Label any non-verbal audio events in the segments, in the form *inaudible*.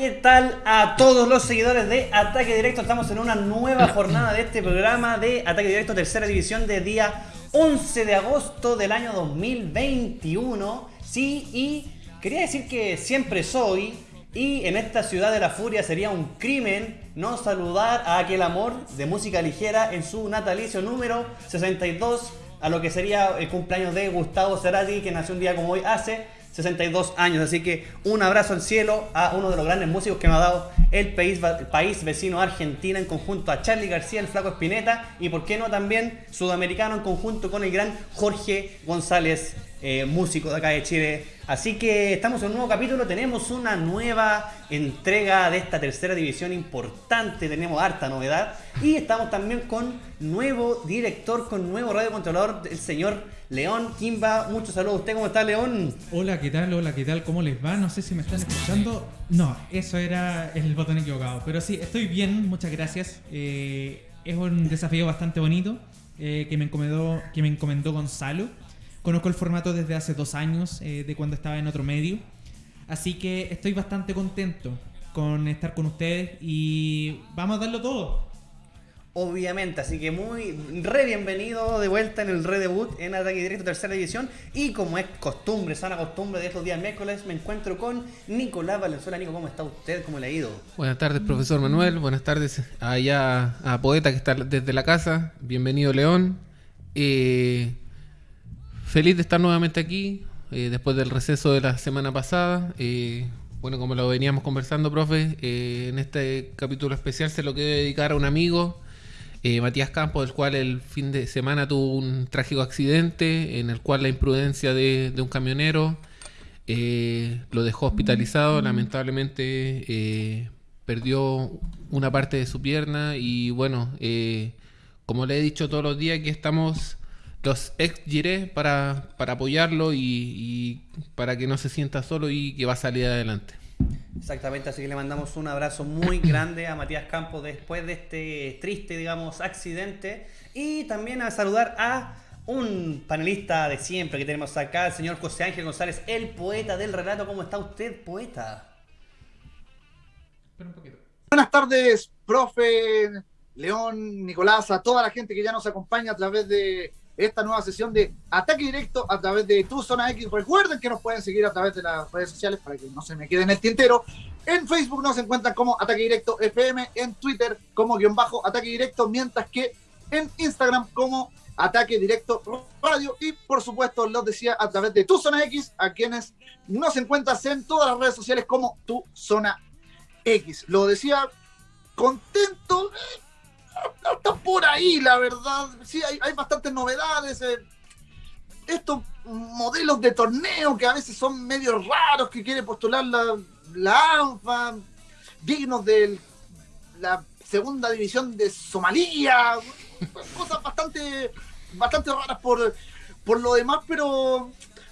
¿qué tal a todos los seguidores de Ataque Directo? Estamos en una nueva jornada de este programa de Ataque Directo Tercera División de día 11 de agosto del año 2021. Sí, y quería decir que siempre soy y en esta ciudad de la furia sería un crimen no saludar a aquel amor de música ligera en su natalicio número 62, a lo que sería el cumpleaños de Gustavo Cerati, que nació un día como hoy hace 62 años. Así que un abrazo al cielo a uno de los grandes músicos que me ha dado el país, vecino Argentina en conjunto a Charlie García, el Flaco Espineta y por qué no también sudamericano en conjunto con el gran Jorge González, eh, músico de acá de Chile. Así que estamos en un nuevo capítulo, tenemos una nueva entrega de esta tercera división importante, tenemos harta novedad y estamos también con nuevo director, con nuevo radiocontrolador, el señor León Kimba. Muchos saludos a usted, ¿cómo está León? Hola, ¿qué tal? Hola, ¿qué tal? ¿Cómo les va? No sé si me están escuchando. No, eso era el botón equivocado. Pero sí, estoy bien, muchas gracias. Eh, es un desafío bastante bonito eh, que, me encomendó, Gonzalo. Conozco el formato desde hace dos años, eh, de cuando estaba en otro medio. Así que estoy bastante contento con estar con ustedes y vamos a darlo todo. Obviamente, así que muy re bienvenido de vuelta en el redebut en Ataque Directo Tercera División. Y como es costumbre, sana costumbre de estos días miércoles, me encuentro con Nicolás Valenzuela. Nico, ¿cómo está usted? ¿Cómo le ha ido? Buenas tardes, profesor Manuel. Buenas tardes allá a Poeta que está desde la casa. Bienvenido, León. Eh, Feliz de estar nuevamente aquí, eh, después del receso de la semana pasada. Eh, bueno, como lo veníamos conversando, profe, eh, en este capítulo especial se lo quiero dedicar a un amigo, Matías Campos, del cual el fin de semana tuvo un trágico accidente, en el cual la imprudencia de, un camionero lo dejó hospitalizado, lamentablemente perdió una parte de su pierna y bueno, como le he dicho todos los días, que estamos los ex giré para, para apoyarlo y, para que no se sienta solo y que va a salir adelante. Exactamente, así que le mandamos un abrazo muy *coughs* grande a Matías Campos después de este triste, digamos, accidente. Y también a saludar a un panelista de siempre que tenemos acá, el señor José Ángel González, el poeta del relato. ¿Cómo está usted, poeta? Buenas tardes, profe, León, Nicolás, a toda la gente que ya nos acompaña a través de esta nueva sesión de ataque directo a través de tu zona X. Recuerden que nos pueden seguir a través de las redes sociales para que no se me quede en el tintero. En Facebook nos encuentran como Ataque Directo FM, en Twitter como guion bajo Ataque Directo, mientras que en Instagram como Ataque Directo Radio y por supuesto los decía a través de Tu Zona X, a quienes nos encuentras en todas las redes sociales como Tu Zona X. Lo decía contento, *laughs* está por ahí, la verdad. Sí, hay, bastantes novedades. Eh. Estos modelos de torneo que a veces son medio raros, que quiere postular la, la ANFA, dignos de la segunda división de Somalia. *laughs* Cosas bastante, bastante raras por, por lo demás, pero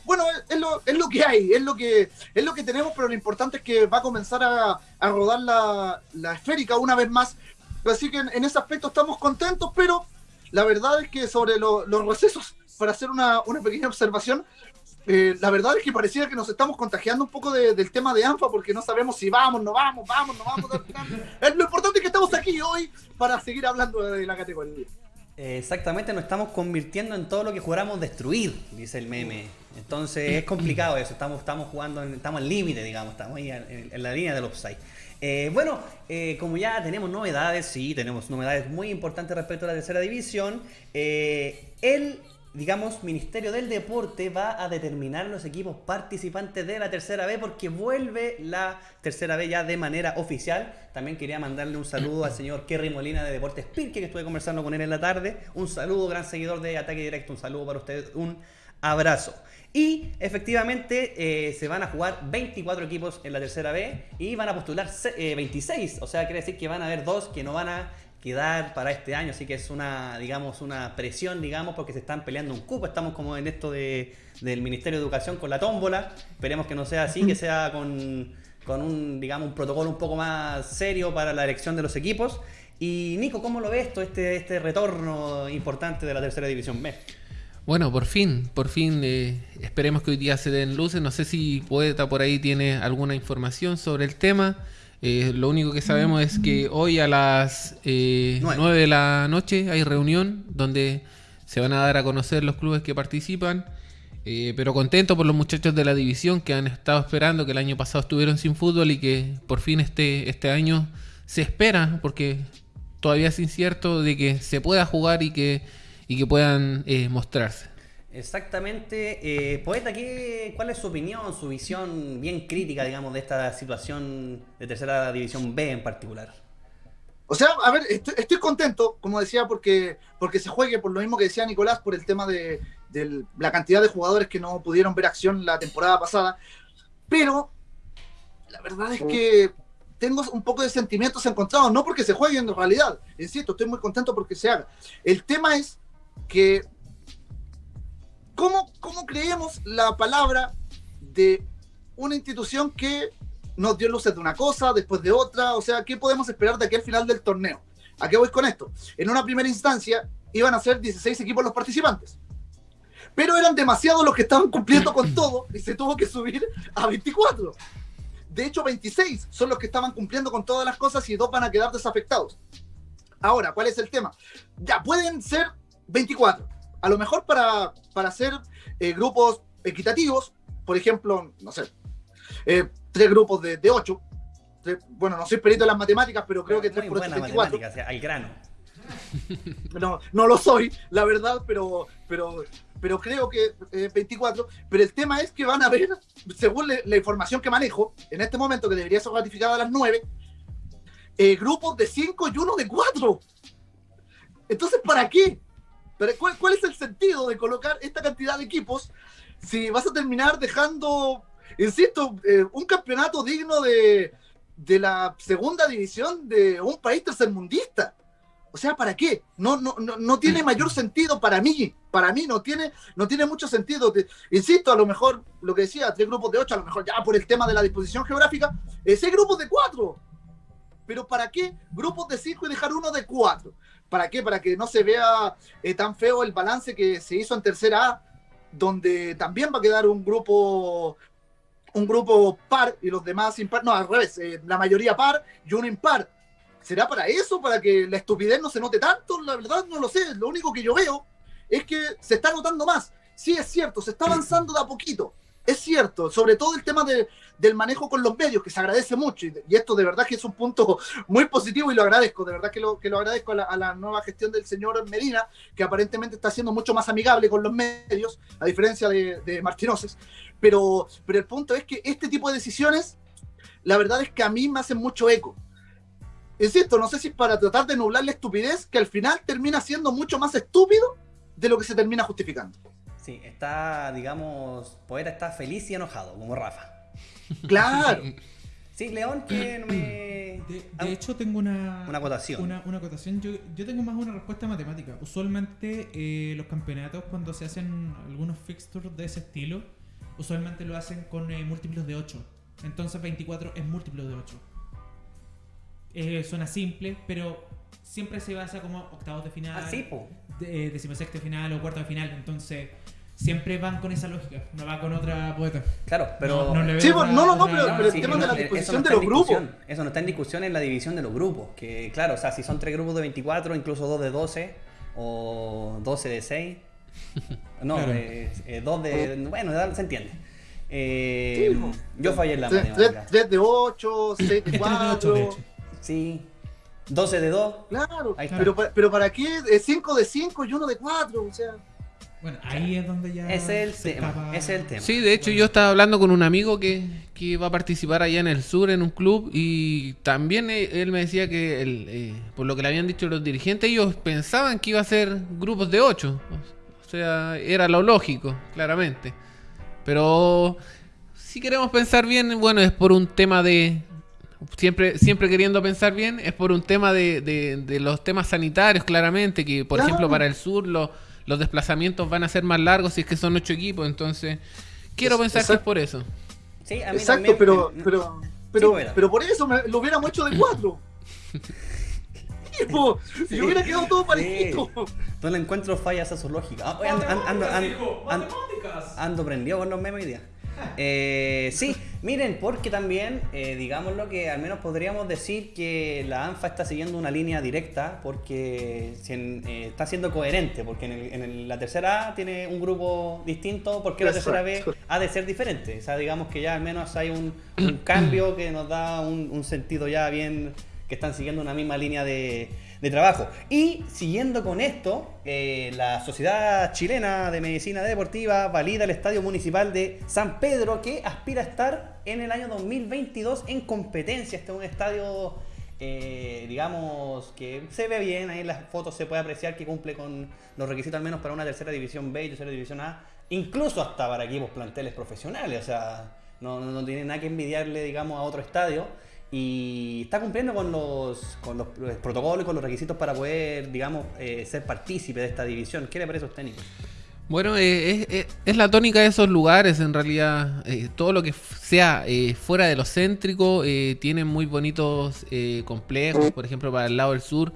bueno, es lo, es lo que hay, es lo que, es lo que tenemos, pero lo importante es que va a comenzar a, a rodar la, la, esférica una vez más Así que en, ese aspecto estamos contentos, pero la verdad es que sobre los recesos, para hacer una, pequeña observación, eh, la verdad es que parecía que nos estamos contagiando un poco del tema de ANFA porque no sabemos si vamos, no vamos, vamos, no vamos. *laughs* lo importante es que estamos aquí hoy para seguir hablando de la categoría. Exactamente, nos estamos convirtiendo en todo lo que juramos destruir, dice el meme. Entonces es complicado eso, estamos, estamos jugando, estamos al límite, digamos, estamos ahí en, en la línea del offside. Eh, bueno, eh, como ya tenemos novedades, sí, tenemos novedades muy importantes respecto a la tercera división. Eh, el, digamos, Ministerio del Deporte va a determinar los equipos participantes de la tercera B porque vuelve la tercera B ya de manera oficial. También quería mandarle un saludo al señor Kerry Molina de Deportes Pirque, que estuve conversando con él en la tarde. Un saludo, gran seguidor de Ataque Directo, un saludo para usted, un abrazo. Y efectivamente eh, se van a jugar 24 equipos en la tercera B y van a postular 26. Eh, o sea, quiere decir que van a haber dos que no van a quedar para este año. Así que es una, digamos, una presión, digamos, porque se están peleando un cupo. Estamos como en esto de, del Ministerio de Educación con la tómbola. Esperemos que no sea así, que *laughs* sea con, con un, digamos, un protocolo un poco más serio para la elección de los equipos. Y Nico, ¿cómo lo ves todo este, este retorno importante de la tercera división B? Bueno, por fin, por fin, eh, esperemos que hoy día se den luces. No sé si Poeta por ahí tiene alguna información sobre el tema. Eh, lo único que sabemos es que hoy a las eh, Nueve. 9 de la noche hay reunión donde se van a dar a conocer los clubes que participan. Eh, pero contento por los muchachos de la división que han estado esperando, que el año pasado estuvieron sin fútbol y que por fin este, este año se espera, porque todavía es incierto de que se pueda jugar y que, y que puedan eh, mostrarse. Exactamente. Eh, Poeta, ¿qué, ¿cuál es su opinión, su visión bien crítica, digamos, de esta situación de tercera división B en particular? O sea, a ver, estoy, estoy contento, como decía, porque, porque se juegue, por lo mismo que decía Nicolás, por el tema de, de la cantidad de jugadores que no pudieron ver acción la temporada pasada. Pero la verdad es que tengo un poco de sentimientos encontrados, no porque se juegue en realidad, insisto, estoy muy contento porque se haga. El tema es que, ¿cómo, cómo creemos la palabra de una institución que nos dio luces de una cosa, después de otra? O sea, ¿qué podemos esperar de aquí al final del torneo? ¿A qué voy con esto? En una primera instancia iban a ser 16 equipos los participantes. Pero eran demasiados los que estaban cumpliendo con todo y se tuvo que subir a 24. De hecho, 26 son los que estaban cumpliendo con todas las cosas y dos van a quedar desafectados. Ahora, ¿cuál es el tema? Ya pueden ser 24. A lo mejor para, para hacer eh, grupos equitativos, por ejemplo, no sé, eh, tres grupos de, de 8. bueno, no soy perito en las matemáticas, pero creo que 3 Muy por buena 24. matemática, o sea, al grano. *laughs* No, no lo soy, la verdad, pero, pero, pero creo que eh, 24. Pero el tema es que van a ver, según le- la información que manejo, en este momento, que debería ser ratificada a las 9, eh, grupos de 5 y uno de 4. Entonces, ¿para qué? ¿Para- cuál, cuál es el sentido de colocar esta cantidad de equipos si vas a terminar dejando, insisto, eh, un campeonato digno de, de la segunda división de un país tercermundista? O sea, ¿para qué? No, no, no, no tiene mayor sentido para mí. Para mí no tiene, no tiene mucho sentido. Insisto, a lo mejor, lo que decía, tres grupos de ocho, a lo mejor ya por el tema de la disposición geográfica, eh, seis grupos de cuatro. Pero ¿para qué grupos de cinco y dejar uno de cuatro? ¿Para qué? Para que no se vea eh, tan feo el balance que se hizo en tercera A, donde también va a quedar un grupo un grupo par y los demás impar. No, al revés, eh, la mayoría par y uno impar. ¿Será para eso? ¿Para que la estupidez no se note tanto? La verdad no lo sé. Lo único que yo veo es que se está notando más. Sí, es cierto, se está avanzando de a poquito. Es cierto, sobre todo el tema de- del manejo con los medios, que se agradece mucho. Y, esto de verdad que es un punto *laughs* muy positivo y lo agradezco. De verdad que lo, que lo agradezco a la, a la nueva gestión del señor Medina, que aparentemente está siendo mucho más amigable con los medios, a diferencia de, de Martinoces. Pero, pero el punto es que este tipo de decisiones, la verdad es que a mí me hacen mucho eco. Insisto, no sé si es para tratar de nublar la estupidez, que al final termina siendo mucho más estúpido de lo que se termina justificando. Sí, está, digamos, Poeta está feliz y enojado, como Rafa. Claro. Sí, León, que no me... *coughs* De, Ah, de hecho, tengo una, Una acotación. Una, una acotación. Yo, yo tengo más una respuesta matemática. Usualmente, eh, los campeonatos, cuando se hacen algunos fixtures de ese estilo, usualmente lo hacen con eh, múltiplos de 8. Entonces, 24 es múltiplo de 8. Eh, suena simple, pero siempre se basa como octavos de final, Ah, sí, po. de, eh, decimosexto de final o cuarto de final. Entonces, siempre van con esa lógica. No va con otra poeta. Claro, pero... No, no le veo Sí, no, no, no, pero- pero el Sí, tema no, de la disposición de los grupos. Eso no está en discusión en la división de los grupos. Que claro, o sea, si son tres grupos de 24, incluso dos de 12, o 12 de 6. *laughs* No, Claro. eh, eh, dos de. Bueno, se entiende. Eh, Sí, yo fallé en la Tres, matemática. tres- tres de 8, 6 de *laughs* Es 3 de 8, de 4. hecho. Sí. 12 de 2. Claro, Ahí está. pero, pero ¿para qué 5 de 5 y 1 de 4? O sea, Bueno, ahí es donde ya. Ese es el se tema. escapa- Ese es el tema. Sí, de hecho yo estaba hablando con un amigo que, que va a participar allá en el sur en un club y también eh, él me decía que el, eh, por lo que le habían dicho los dirigentes ellos pensaban que iba a ser grupos de ocho. O sea, era lo lógico, claramente. Pero si queremos pensar bien, bueno, es por un tema de... Siempre, siempre queriendo pensar bien, es por un tema de, de- de los temas sanitarios, claramente, que por Claro. ejemplo para el sur lo- los desplazamientos van a ser más largos si es que son ocho equipos, entonces quiero Es- pensar que es por eso. Sí, a mí exacto, también, pero, eh, pero, pero, bueno. pero por eso me- lo hubiéramos hecho de 4. *laughs* po. Si hubiera quedado todo parejito. No le encuentro fallas a su lógica. Ah, oye, ando, ando, ando, ando- ando- ando prendido con los memes hoy día. Eh, sí, miren, porque también, eh, digámoslo que al menos podríamos decir que la ANFA está siguiendo una línea directa porque si en- eh, está siendo coherente, porque en, el- en el- la tercera A tiene un grupo distinto, porque la tercera B ha de ser diferente. O sea, digamos que ya al menos hay un, un cambio que nos da un, un sentido ya bien, que están siguiendo una misma línea de, de trabajo. Y siguiendo con esto, eh, la Sociedad Chilena de Medicina Deportiva valida el Estadio Municipal de San Pedro que aspira a estar en el año 2022 en competencia. Este es un estadio, eh, digamos, que se ve bien, ahí en las fotos se puede apreciar que cumple con los requisitos al menos para una tercera división B y tercera división A, incluso hasta para equipos planteles profesionales, o sea, no, no, no tiene nada que envidiarle, digamos, a otro estadio. Y está cumpliendo con los, con los protocolos y con los requisitos para poder, digamos, eh, ser partícipe de esta división. ¿Qué le parece a usted? Bueno, eh, es, es- la tónica de esos lugares, en realidad. eh, todo lo que sea eh, fuera de lo céntrico eh, tiene muy bonitos eh, complejos. Por ejemplo, para el lado del sur,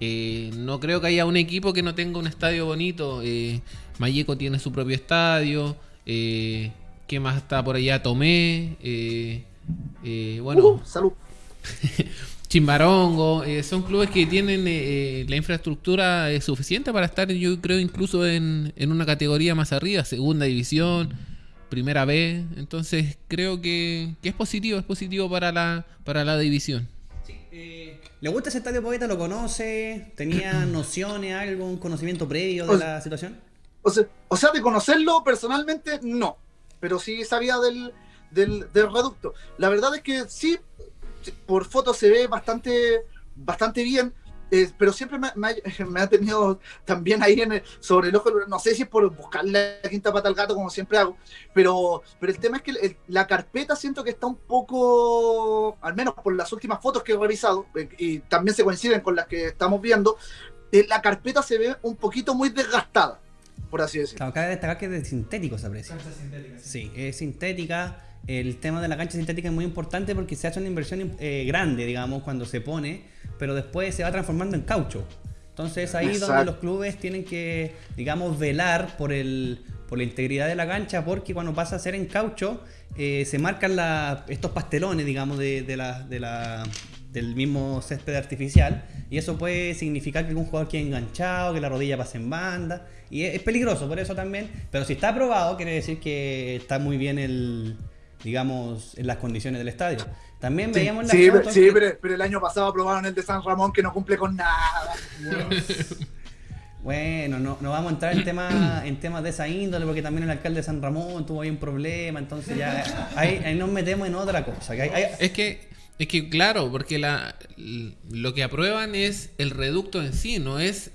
eh, no creo que haya un equipo que no tenga un estadio bonito. Eh, Mayeco tiene su propio estadio. Eh, ¿Qué más está por allá? Tomé. Eh, bueno, Uh, salud. *laughs* Chimbarongo, eh, son clubes que tienen eh, la infraestructura eh, suficiente para estar, yo creo, incluso en, en una categoría más arriba, segunda división, primera B. Entonces, creo que, que es positivo, es positivo para la, para la división. ¿Le gusta ese estadio poeta? ¿Lo conoce? ¿Tenía *clears throat* nociones, algún conocimiento previo de O- la situación? O sea, o sea, de conocerlo personalmente, no. Pero sí sabía del, del, del reducto. La verdad es que sí, por foto se ve bastante, bastante bien. eh, pero siempre me, me ha, *laughs* me ha tenido también ahí en el- sobre el ojo, no sé si es por buscar la quinta pata al gato como siempre hago, pero, pero el tema es que el- la carpeta siento que está un poco, al menos por las últimas fotos que he revisado, eh, y también se coinciden con las que estamos viendo, eh, la carpeta se ve un poquito muy desgastada, por así decirlo. Claro, cabe destacar que es de sintético se aprecia. Sí, es sintética. El tema de la cancha sintética es muy importante porque se hace una inversión eh, grande, digamos, cuando se pone, pero después se va transformando en caucho. Entonces ahí es donde los clubes tienen que, digamos, velar por, el, por la integridad de la cancha porque cuando pasa a ser en caucho eh, se marcan la- estos pastelones, digamos, de, de la, de la- del mismo césped artificial y eso puede significar que algún jugador quede enganchado, que la rodilla pase en banda y es, es peligroso por eso también, pero si está aprobado quiere decir que está muy bien el digamos en las condiciones del estadio. También veíamos Sí, las pero, fotos sí, que- pero, pero el año pasado aprobaron el de San Ramón que no cumple con nada. Bueno, no, no vamos a entrar en temas en temas de esa índole porque también el alcalde de San Ramón tuvo ahí un problema, entonces ya ahí, ahí nos metemos en otra cosa. que hay- hay- Es que, es que claro, porque la, lo que aprueban es el reducto en sí, no es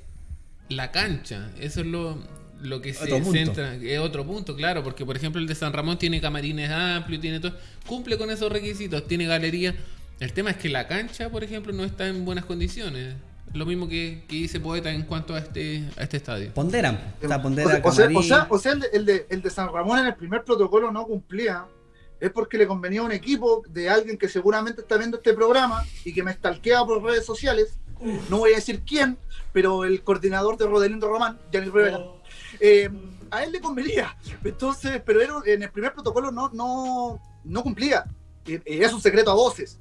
la cancha. Eso es lo, lo que se punto. centra. Es otro punto, claro, porque por ejemplo el de San Ramón tiene camarines amplios, tiene todo, cumple con esos requisitos, tiene galería. El tema es que la cancha, por ejemplo, no está en buenas condiciones. Lo mismo que, que dice Poeta en cuanto a este, a este estadio. ponderan, o sea, O pondera o sea, o sea, o sea, el, de, el de- el de San Ramón en el primer protocolo no cumplía. Es porque le convenía a un equipo de alguien que seguramente está viendo este programa y que me stalkea por redes sociales. No voy a decir quién, pero el coordinador de Rodelindo Román, Gianni Rivera, eh, a él le convenía. Entonces, pero era- en el primer protocolo no, no, no cumplía. Es un secreto a voces.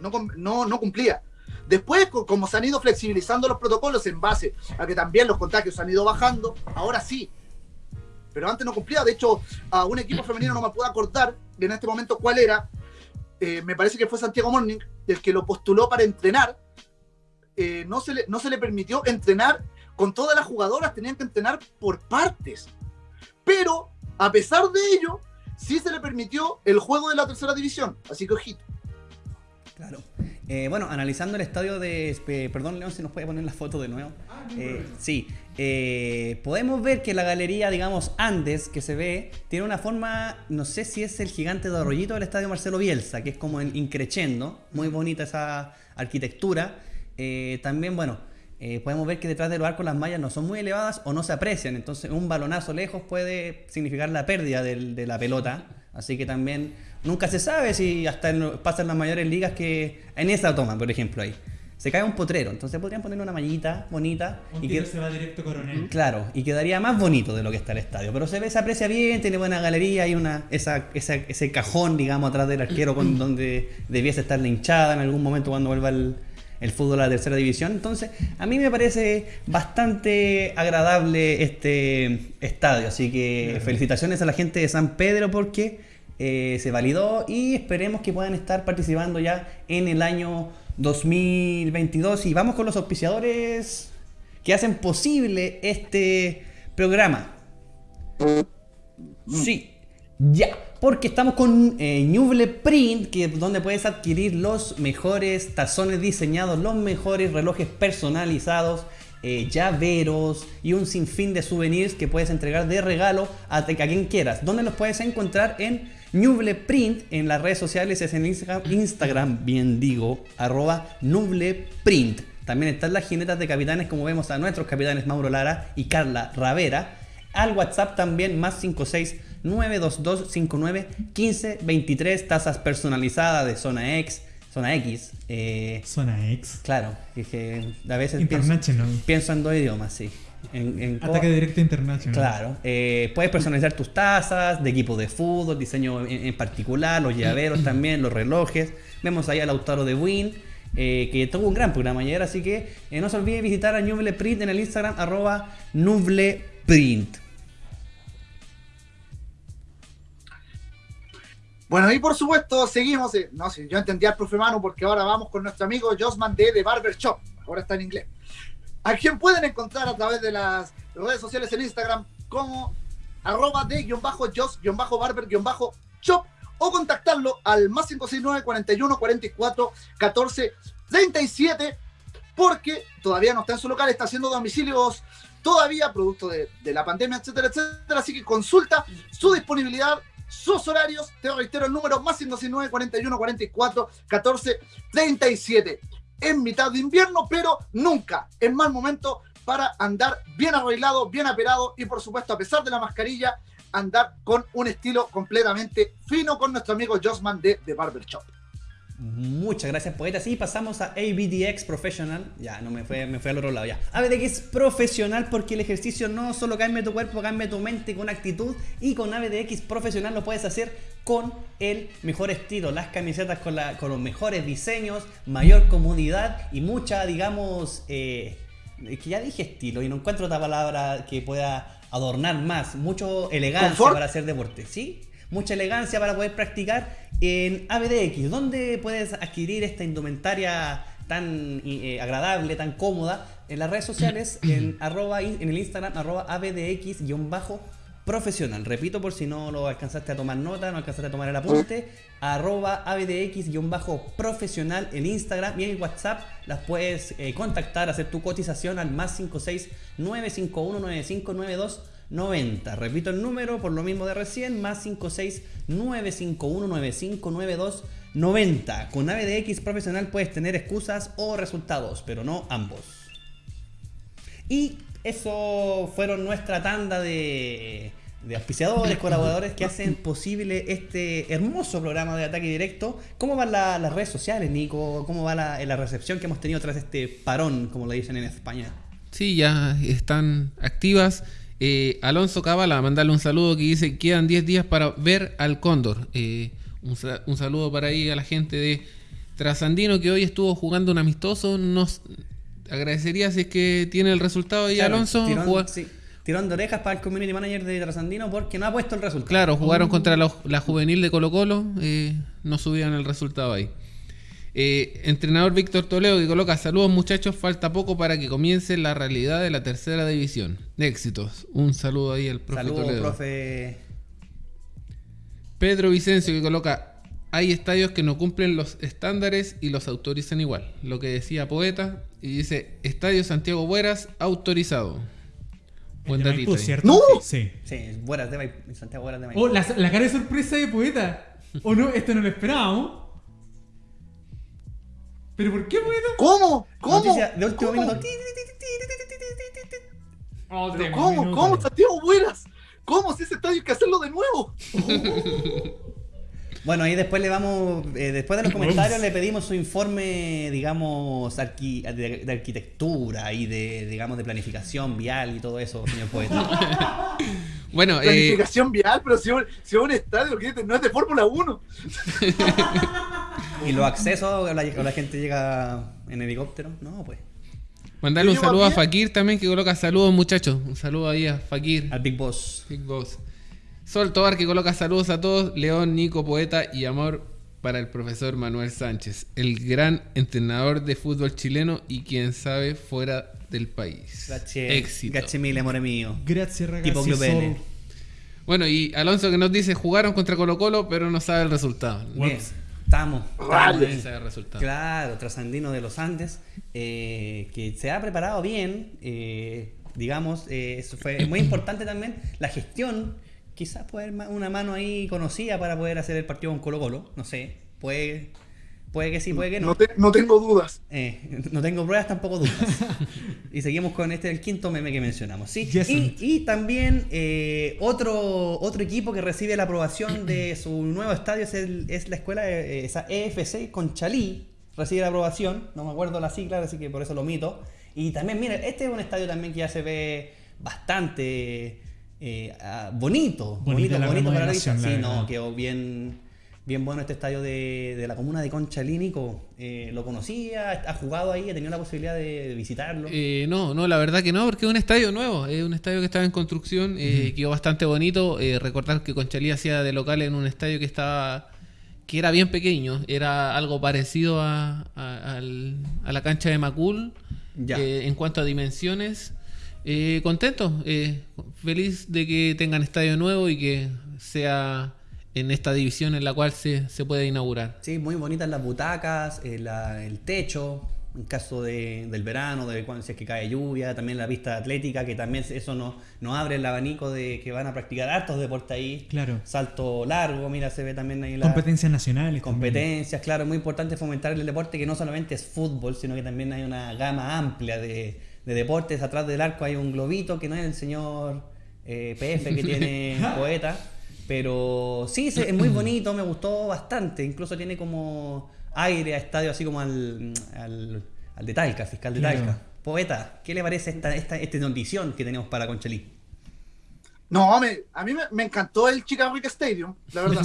No, no, no cumplía. Después, co- como se han ido flexibilizando los protocolos en base a que también los contagios han ido bajando, ahora sí. Pero antes no cumplía. De hecho, a un equipo femenino no me puedo acordar en este momento cuál era. Eh, me parece que fue Santiago Morning, el que lo postuló para entrenar. Eh, no, se no se le permitió entrenar con todas las jugadoras, tenían que entrenar por partes. Pero, a pesar de ello, sí se le permitió el juego de la tercera división. Así que ojito. Claro. Eh, bueno, analizando el estadio de. eh, perdón, León, si nos puede poner la foto de nuevo. Eh, sí. Eh, podemos ver que la galería, digamos, Andes, que se ve, tiene una forma. No sé si es el gigante de Arroyito del estadio Marcelo Bielsa, que es como en increchendo. Muy bonita esa arquitectura. Eh, también, bueno. Eh, podemos ver que detrás de los arcos las mallas no son muy elevadas o no se aprecian. Entonces, un balonazo lejos puede significar la pérdida del- de la pelota. Así que también nunca se sabe si hasta en- pasa en las mayores ligas que en esa toma, por ejemplo, ahí. se cae un potrero. Entonces podrían ponerle una mallita bonita Un y que, se va directo coronel. Claro, y quedaría más bonito de lo que está el estadio. Pero se ve, se aprecia bien, tiene buena galería, hay una, esa, esa- ese cajón, digamos, atrás del arquero con *clears throat* donde debiese estar la hinchada en algún momento cuando vuelva el, el fútbol a la tercera división. Entonces, a mí me parece bastante agradable este estadio. Así que felicitaciones a la gente de San Pedro porque eh, se validó y esperemos que puedan estar participando ya en el año 2022. Y vamos con los auspiciadores que hacen posible este programa. Sí, ya. Porque estamos con eh, Ñuble Print, que donde puedes adquirir los mejores tazones diseñados, los mejores relojes personalizados, eh, llaveros y un sinfín de souvenirs que puedes entregar de regalo a, a quien quieras. ¿Dónde los puedes encontrar? En Ñuble Print, en las redes sociales, es en Instagram, Instagram bien digo, arroba Nuble Print. También están las jinetas de capitanes, como vemos a nuestros capitanes Mauro Lara y Carla Ravera. Al WhatsApp también más 56 922 59 15 23 tazas personalizadas de zona X, zona X. eh, Zona X. claro, que a veces pienso, International. pienso en dos idiomas, sí. En, en Ataque directo internacional. Claro, eh, puedes personalizar tus tazas de equipo de fútbol, diseño en, en particular, los llaveros *clears throat* también, los relojes. Vemos ahí al Lautaro de Win, eh, que tuvo un gran programa ayer, así que eh, no se olvide visitar a Nuble Print en el Instagram, arroba nubleprint. Bueno, y por supuesto, seguimos. eh, no sé, yo entendí al profe Manu porque ahora vamos con nuestro amigo Josman D de Barber Shop. Ahora está en inglés. A quien pueden encontrar a través de las redes sociales en Instagram como arroba de guion bajo jos guion bajo barber guion bajo shop o contactarlo al más 569 41 44 14 37 porque todavía no está en su local, está haciendo domicilios todavía, producto de la pandemia, etcétera, etcétera. Así que consulta su disponibilidad, sus horarios. Te reitero el número más 569 41 44 14 37. En mitad de invierno, pero nunca en mal momento para andar bien arreglado, bien aperado y por supuesto, a pesar de la mascarilla, andar con un estilo completamente fino con nuestro amigo Josman de, de Barber Shop. Muchas gracias, poetas. Y pasamos a ABDX Professional. Ya, no me fue, me fue al otro lado ya. ABDX Profesional porque el ejercicio no solo cambia tu cuerpo, cambia tu mente con actitud. Y con ABDX Profesional lo puedes hacer con el mejor estilo. Las camisetas con, la- con los mejores diseños, mayor comodidad y mucha, digamos, eh, es que ya dije estilo y no encuentro otra palabra que pueda adornar más. Mucho elegancia ¿Confort? para hacer deporte, ¿sí? Mucha elegancia para poder practicar en ABDX, donde puedes adquirir esta indumentaria tan eh, agradable, tan cómoda, en las redes sociales, *clears throat* en, arroba, en el Instagram, arroba ABDX-profesional. Repito por si no lo alcanzaste a tomar nota, no alcanzaste a tomar el apunte, *clears throat* arroba ABDX-profesional el Instagram y en el WhatsApp las puedes eh, contactar, hacer tu cotización al más 56 951 9592 90. Repito el número por lo mismo de recién, más 56 951 9592 90. Con ABDX profesional puedes tener excusas o resultados, pero no ambos. Y eso fueron nuestra tanda de, de auspiciadores, colaboradores que hacen posible este hermoso programa de ataque directo. ¿Cómo van la- las redes sociales, Nico? ¿Cómo va la, la recepción que hemos tenido tras este parón, como le dicen en España? Sí, ya están activas. Eh, Alonso Cabala, mandarle un saludo que dice, quedan 10 días para ver al cóndor. Eh, un, un saludo para ahí a la gente de Trasandino que hoy estuvo jugando un amistoso. Nos agradecería si es que tiene el resultado ahí, Claro, Alonso. Tirón, Juga- sí, tirón de orejas para el community manager de Trasandino porque no ha puesto el resultado. Claro, jugaron contra la, la juvenil de Colo Colo, eh, no subían el resultado ahí. Eh, entrenador Víctor Toledo que coloca saludos muchachos, falta poco para que comience la realidad de la tercera división. Éxitos. Un saludo ahí al profe Saludos, Toledo. profe. Pedro Vicencio que coloca hay estadios que no cumplen los estándares y los autorizan igual. Lo que decía Poeta y dice Estadio Santiago Bueras autorizado. Buen de datito Maipú. ¿cierto? ¡No! Sí. Sí, Buenas de Maipú, Santiago Buenas de Maipú. Oh, la, la cara de sorpresa de poeta. ¿O no? Esto no lo esperábamos. ¿Pero por qué, poeta? ¿Cómo? ¿Cómo? Noticia de último ¿Cómo? minuto. Oh, ¿Pero tengo ¿Cómo? minutos. ¿Cómo, Santiago Buenas? ¿Cómo? Si ese estadio hay que hacerlo de nuevo. *laughs* Bueno, ahí después le vamos, eh, después de los comentarios le pedimos su informe, digamos, arqui- de, de arquitectura y de, digamos, de planificación vial y todo eso, señor poeta. *laughs* Bueno, eh, Planificación vial, pero si, un- si un estadio que no es de Fórmula 1. *laughs* y los accesos, o la, o la gente llega en helicóptero, no, pues, mandarle un saludo a. Fakir también, que coloca saludos, muchachos. Un saludo ahí a Fakir. al Big Boss. Big Boss. Sol Tobar que coloca saludos a todos. León, Nico, poeta y amor para el profesor Manuel Sánchez, el gran entrenador de fútbol chileno y quien sabe fuera del país. Grazie, Éxito. grazie mille, amore mío. Gracias, ragazzi. Sol. N. Bueno, y Alonso que nos dice jugaron contra Colo Colo, pero no sabe el resultado. Bien, estamos. resultado. Claro, trasandino de los Andes, eh, que se ha preparado bien, eh, digamos, eh, eso fue muy importante también, la gestión, quizás poder una mano ahí conocida para poder hacer el partido con Colo Colo, no sé, puede, puede que sí, puede que no. No, te- no tengo dudas. Eh, *laughs* no tengo pruebas, tampoco dudas. *laughs* y seguimos con este, el quinto meme que mencionamos. ¿sí? Yes, y, también eh, otro, otro equipo que recibe la aprobación de su nuevo estadio es, el- es la escuela, eh, esa EFC Conchalí. Recibe la aprobación, no me acuerdo la sigla, así que por eso lo omito. Y también, mira, este es un estadio también que ya se ve bastante eh, ah, bonito. Bonita la bonito para la vista. Sí, no, quedó bien, bien bueno este estadio de, de la comuna de Conchalí, Nico. Eh, lo conocía, ha jugado ahí, ha tenido la posibilidad de, de visitarlo. Eh, no, no, la verdad que no, porque es un estadio nuevo, es un estadio que estaba en construcción, eh, quedó bastante bonito. Eh, recordar que Conchalí hacía de local en un estadio que estaba que era bien pequeño, era algo parecido a, a- la cancha de Macul Ya. en cuanto a dimensiones. Contento, feliz de que tengan estadio nuevo y que sea en esta división en la cual se, se puede inaugurar. Sí, muy bonitas las butacas, eh, la- el techo, en caso de- del verano, de cuando si es que cae lluvia, también la pista atlética, que también eso nos no abre el abanico de que van a practicar hartos deportes ahí. Claro. Salto largo, mira, se ve también ahí la... Competencias nacionales. también. Competencias, claro, es muy importante fomentar el deporte que no solamente es fútbol, sino que también hay una gama amplia de, de deportes. Atrás del arco hay un globito que no es el señor eh, PF que *laughs* tiene poeta, pero sí, se- es muy bonito, me gustó bastante. Incluso tiene como aire a estadio así como al, al, al de Talca, fiscal de. Talca. Poeta, ¿qué le parece esta, esta, esta notición que tenemos para Conchalí? No, me- a mí me, me encantó el Chica Rica Stadium, la verdad.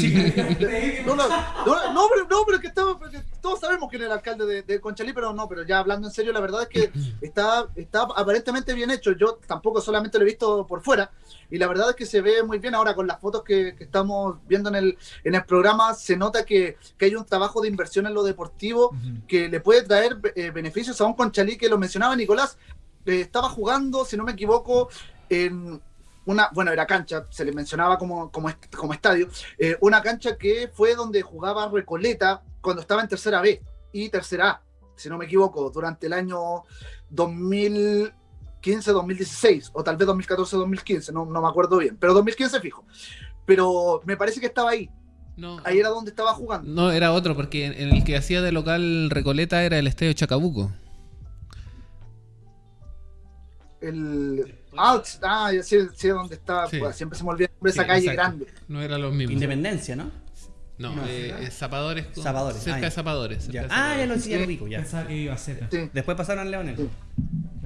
No, no, no, no, pero, no, pero que estamos- porque todos sabemos quién es el alcalde de, de Conchalí, pero no, pero ya hablando en serio, la verdad es que *clears throat* está, está aparentemente bien hecho. Yo tampoco solamente lo he visto por fuera, y la verdad es que se ve muy bien ahora con las fotos que, que estamos viendo en el, en el programa, se nota que, que hay un trabajo de inversión en lo deportivo que le puede traer eh, beneficios a un Conchalí que lo mencionaba Nicolás, eh, estaba jugando, si no me equivoco, en una, bueno, era cancha, se le mencionaba como, como, como estadio, eh, una cancha que fue donde jugaba Recoleta cuando estaba en tercera B y tercera A, si no me equivoco, durante el año 2015-2016, o tal vez 2014-2015, no, no me acuerdo bien, pero 2015 fijo. Pero me parece que estaba ahí, No, ahí era donde estaba jugando. no, era otro, porque en el que hacía de local Recoleta era el estadio Chacabuco. El, ah, ah, ya sé, sé dónde está, Sí. pues, siempre se me olvida esa Sí, calle exacto. grande. No era los mismos. Independencia, ¿no? No, No. eh, eh, Zapadores. con- Zapadores, Cerca ah, ya. de Zapadores. cerca Ya. de Ah, ya lo, lo ubico, ya. Pensaba que iba a ser. Sí. Después pasaron al Leones. Sí.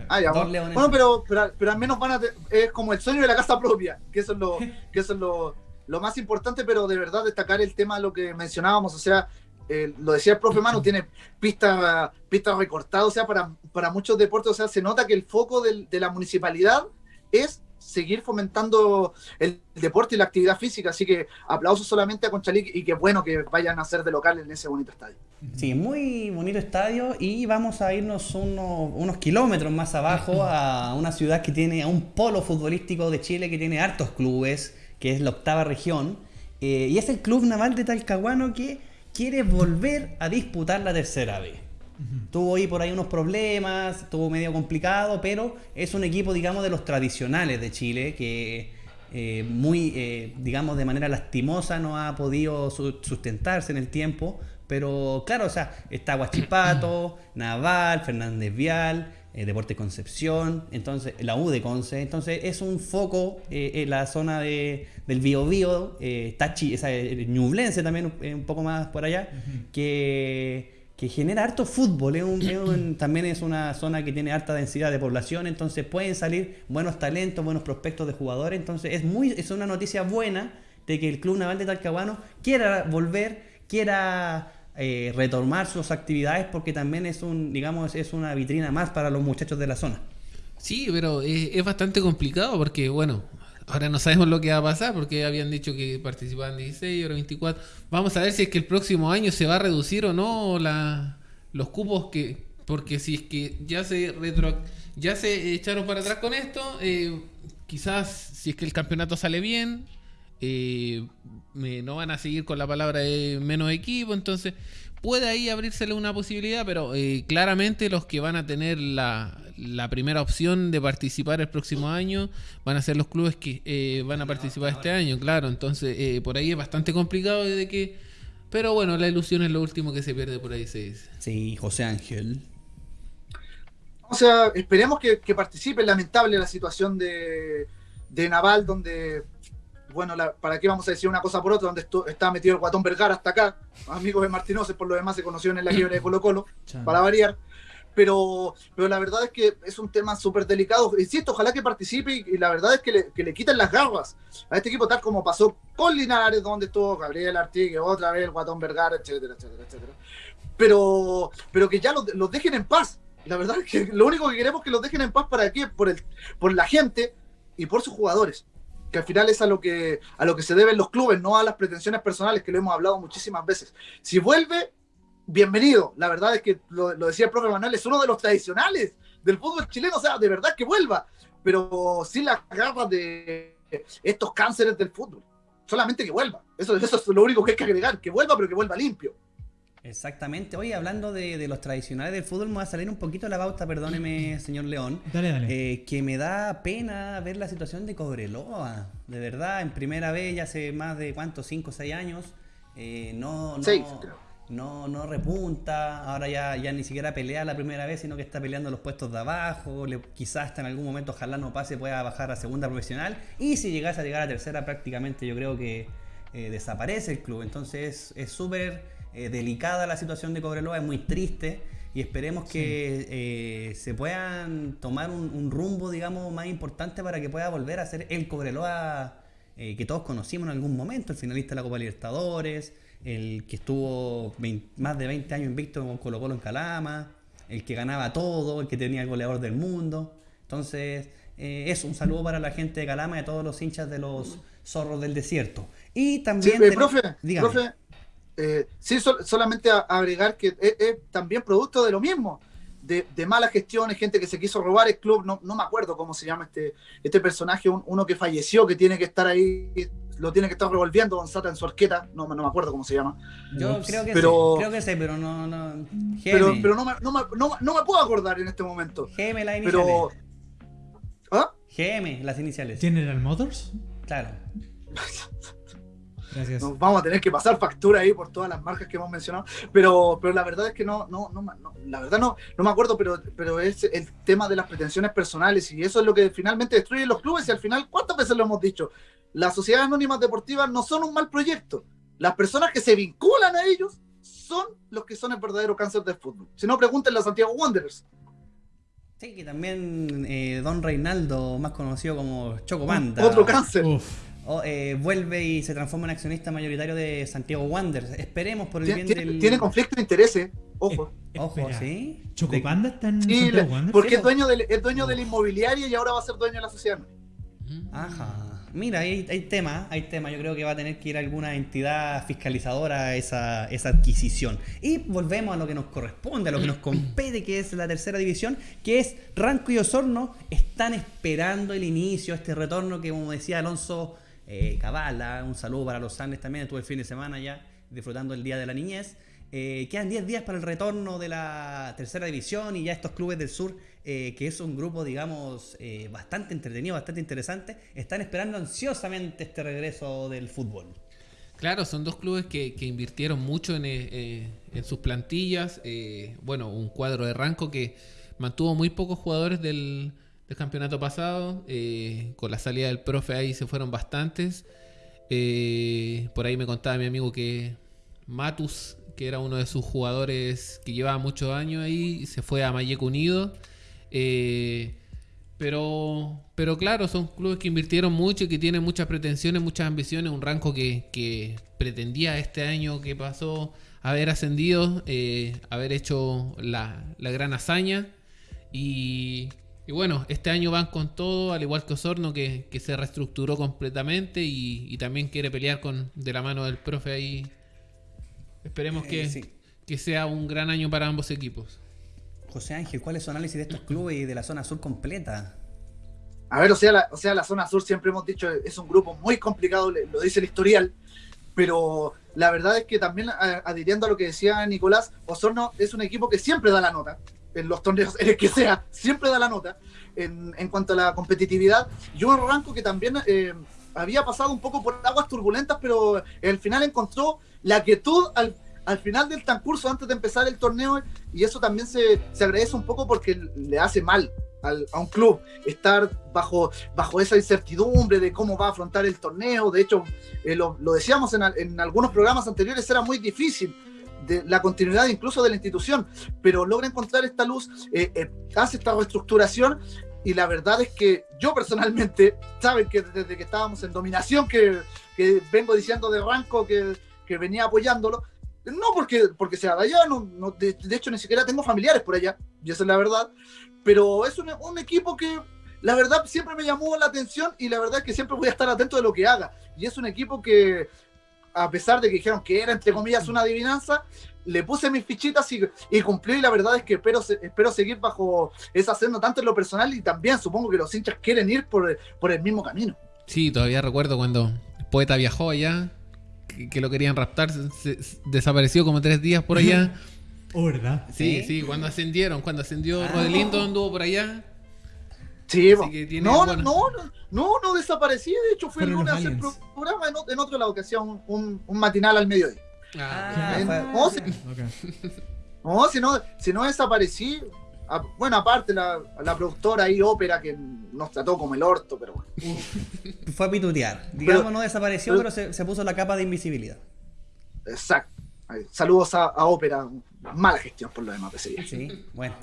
Ah, ya, Dos bueno. Bueno, pero, pero, pero al menos van a te- es como el sueño de la casa propia, que eso es lo, *laughs* que eso es lo, lo más importante, pero de verdad destacar el tema de lo que mencionábamos, o sea, eh, lo decía el profe Manu, tiene pistas pista recortadas, o sea, para, para muchos deportes, o sea, se nota que el foco del- de la municipalidad es seguir fomentando el deporte y la actividad física, así que aplausos solamente a Conchalí y qué bueno que vayan a ser de local en ese bonito estadio. Sí, muy bonito estadio y vamos a irnos unos, unos kilómetros más abajo a una ciudad que tiene, a un polo futbolístico de Chile que tiene hartos clubes, que es la octava región, eh, y es el Club Naval de Talcahuano que quiere volver a disputar la tercera vez. Tuvo ahí por ahí unos problemas, estuvo medio complicado, pero es un equipo, digamos, de los tradicionales de Chile que eh, muy, eh, digamos, de manera lastimosa no ha podido su- sustentarse en el tiempo. Pero claro, o sea, está Guachipato, *clears throat* Naval, Fernández Vial, eh, Deportes Concepción, entonces la U de Conce, entonces es un foco eh, en la zona de, del Biobío, eh, Tachi, esa eh, Ñublense también un, poco más por allá, que, que genera harto fútbol, un- un- *clears throat* también es una zona que tiene alta densidad de población, entonces pueden salir buenos talentos, buenos prospectos de jugadores, entonces es muy es una noticia buena de que el Club Naval de Talcahuano quiera volver, quiera eh, retomar sus actividades porque también es un, digamos, es una vitrina más para los muchachos de la zona. Sí, pero es, bastante complicado porque, bueno, ahora no sabemos lo que va a pasar porque habían dicho que participaban 16, ahora 24. Vamos a ver si es que el próximo año se va a reducir o no la, los cupos que... Porque si es que ya se retro, ya se echaron para atrás con esto, eh, quizás si es que el campeonato sale bien, eh, me- no van a seguir con la palabra de menos equipo, entonces puede ahí abrírsele una posibilidad, pero eh, claramente los que van a tener la, la primera opción de participar el próximo año van a ser los clubes que eh, van a participar este año, claro, entonces eh, por ahí es bastante complicado de que... Pero bueno, la ilusión es lo último que se pierde por ahí, se dice. Sí, José Ángel. O sea, esperemos que, que participe. Lamentable la situación de, de Naval, donde, bueno, la- ¿para qué vamos a decir una cosa por otra? Donde estu- está metido el Guatón Vergara hasta acá. Amigos de Martínez, por lo demás se conocieron en la *clears throat* quiebra de Colo Colo, para variar. Pero, pero la verdad es que es un tema súper delicado. Insisto, ojalá que participe y, y la verdad es que le, que le quiten las garras a este equipo, tal como pasó con Linares, donde estuvo Gabriel Artigue, otra vez el Guatón Vergara, etcétera, etcétera, etcétera. Pero, pero que ya los, los dejen en paz. La verdad es que lo único que queremos es que los dejen en paz para qué? Por, el, por la gente y por sus jugadores. Que al final es a lo que, a lo que se deben los clubes, no a las pretensiones personales, que lo hemos hablado muchísimas veces. Si vuelve, bienvenido. La verdad es que lo, lo decía el profe Manuel, es uno de los tradicionales del fútbol chileno, o sea, de verdad que vuelva, pero sin las garras de estos cánceres del fútbol. Solamente que vuelva. Eso, eso es lo único que hay que agregar, que vuelva, pero que vuelva limpio. Exactamente. Oye, hablando de, de los tradicionales del fútbol, me va a salir un poquito la pauta, perdóneme, *clears throat* señor León. Dale, dale. Eh, que me da pena ver la situación de Cobreloa. De verdad, en primera vez, ya hace más de cuántos, 5 o 6 años, eh, no, no, Seis, creo. no, no repunta. Ahora ya, ya ni siquiera pelea la primera vez, sino que está peleando los puestos de abajo. Le- quizás hasta en algún momento, ojalá no pase, pueda bajar a segunda profesional. Y si llegase a llegar a tercera, prácticamente yo creo que eh, desaparece el club. Entonces es súper eh, delicada la situación de Cobreloa, es muy triste y esperemos que eh, se puedan tomar un, un rumbo, digamos, más importante para que pueda volver a ser el Cobreloa eh, que todos conocimos en algún momento, el finalista de la Copa Libertadores, el que estuvo más de 20 años invicto con Colo Colo en Calama, el que ganaba todo, el que tenía el goleador del mundo. Entonces, eh, eso, un saludo para la gente de Calama y a todos los hinchas de los zorros del desierto. Y Sí, también... ten- profe, dígame. profe, eh, sí, sol- solamente a- agregar que es, es también producto de lo mismo, de, de malas gestiones, gente que se quiso robar el club, no, no me acuerdo cómo se llama este, este personaje, un- uno que falleció, que tiene que estar ahí, lo tiene que estar revolviendo Sata en su arqueta, no, no me acuerdo cómo se llama, Yo creo que Pero- sé, creo que sé, pero no... no pero, pero no, me, no, me, no, me- no me puedo acordar en este momento. Geme las iniciales. Pero... ¿Ah? GM, las iniciales. General Motors. Claro. *laughs* Gracias. Nos vamos a tener que pasar factura ahí por todas las marcas que hemos mencionado, pero, pero la verdad es que no, no, no, no, la verdad no, no me acuerdo, pero, pero es el tema de las pretensiones personales y eso es lo que finalmente destruye los clubes y al final, ¿cuántas veces lo hemos dicho? Las sociedades anónimas deportivas no son un mal proyecto. Las personas que se vinculan a ellos son los que son el verdadero cáncer del fútbol. Si no, pregúntenle a Santiago Wanderers. Sí, que también eh, Don Reinaldo, más conocido como Chocopanda, Otro cáncer. Uf. Eh, vuelve y se transforma en accionista mayoritario de Santiago Wanderers. Esperemos por el bien tiene- del... tiene conflicto de intereses, ojo. Ojo, Espera. ¿sí? ¿Chocopanda está en Sí, Santiago le- Wanderers? porque es dueño, del, es dueño de la inmobiliaria y ahora va a ser dueño de la sociedad. Ajá. Mira, hay, hay tema, hay tema. Yo creo que va a tener que ir alguna entidad fiscalizadora a esa, esa adquisición. Y volvemos a lo que nos corresponde, a lo que nos compete, que es la tercera división, que es Ranco y Osorno. Están esperando el inicio, este retorno que, como decía Alonso eh, Cabala, un saludo para los Andes también, estuve el fin de semana ya disfrutando el Día de la Niñez. Eh, quedan 10 días para el retorno de la tercera división y ya estos clubes del sur, eh, que es un grupo, digamos, eh, bastante entretenido, bastante interesante, están esperando ansiosamente este regreso del fútbol. Claro, son dos clubes que, invirtieron mucho en, sus plantillas. bueno, un cuadro de Ranco que mantuvo muy pocos jugadores del, del campeonato pasado. eh, con la salida del profe ahí se fueron bastantes. Eh, por ahí me contaba mi amigo que Matus, que era uno de sus jugadores que llevaba muchos años ahí, se fue a Mayeco Unido. Eh, pero, pero claro, son clubes que invirtieron mucho y que tienen muchas pretensiones, muchas ambiciones. Un rango que, que pretendía este año que pasó haber ascendido, haber hecho la, la gran hazaña. Y, y bueno, este año van con todo, al igual que Osorno, que, que se reestructuró completamente y, y también quiere pelear con de la mano del profe ahí. Esperemos que, Eh, sí. que sea un gran año para ambos equipos. José Ángel, ¿cuál es su análisis de estos clubes y de la zona sur completa? A ver, o sea, la, o sea, la zona sur siempre hemos dicho es un grupo muy complicado, lo dice el historial, pero la verdad es que también a- adhiriendo a lo que decía Nicolás, Osorno es un equipo que siempre da la nota en los torneos, *laughs* en el que sea, siempre da la nota en, en cuanto a la competitividad. Y un rango que también eh, había pasado un poco por aguas turbulentas, pero al final encontró la quietud al, al final del transcurso antes de empezar el torneo y eso también se, se agradece un poco porque le hace mal al- a un club estar bajo, bajo esa incertidumbre de cómo va a afrontar el torneo. De hecho, eh, lo, lo decíamos en, en algunos programas anteriores, era muy difícil de la continuidad incluso de la institución, pero logra encontrar esta luz, eh, eh, hace esta reestructuración y la verdad es que yo personalmente, *laughs* saben que desde que estábamos en dominación, que, que vengo diciendo de Ranco que, que venía apoyándolo, no porque, porque sea de allá, no, de, de hecho ni siquiera tengo familiares por allá, y esa es la verdad, pero es un, un equipo que la verdad siempre me llamó la atención y la verdad es que siempre voy a estar atento de lo que haga. Y es un equipo que, a pesar de que dijeron que era entre comillas una adivinanza, le puse mis fichitas y, y cumplió y la verdad es que espero, espero seguir bajo esa senda tanto en lo personal y también supongo que los hinchas quieren ir por, por el mismo camino. Sí, todavía recuerdo cuando el poeta viajó allá, que, que lo querían raptar, se- se- desapareció como tres días por allá. *laughs* Oh, ¿verdad? Sí, ¿Sí? sí, cuando ascendieron, cuando ascendió Ah. Rodelindo anduvo por allá. Sí, que tiene no, no, no, no, no, no desaparecí, de hecho fui el lunes a hacer programa en, en otro lado que hacía un, un- un matinal al mediodía. Ah, en- sí. Ok. No, si no, si no desaparecí, a- bueno, aparte la, la productora ahí, ópera, que nos trató como el orto, pero bueno. Fue a pitutear. Digamos, Pero- no desapareció, pero- pero se, se puso la capa de invisibilidad. Exacto. Saludos a, a ópera, mala gestión por lo demás de ese día. Sí, bueno.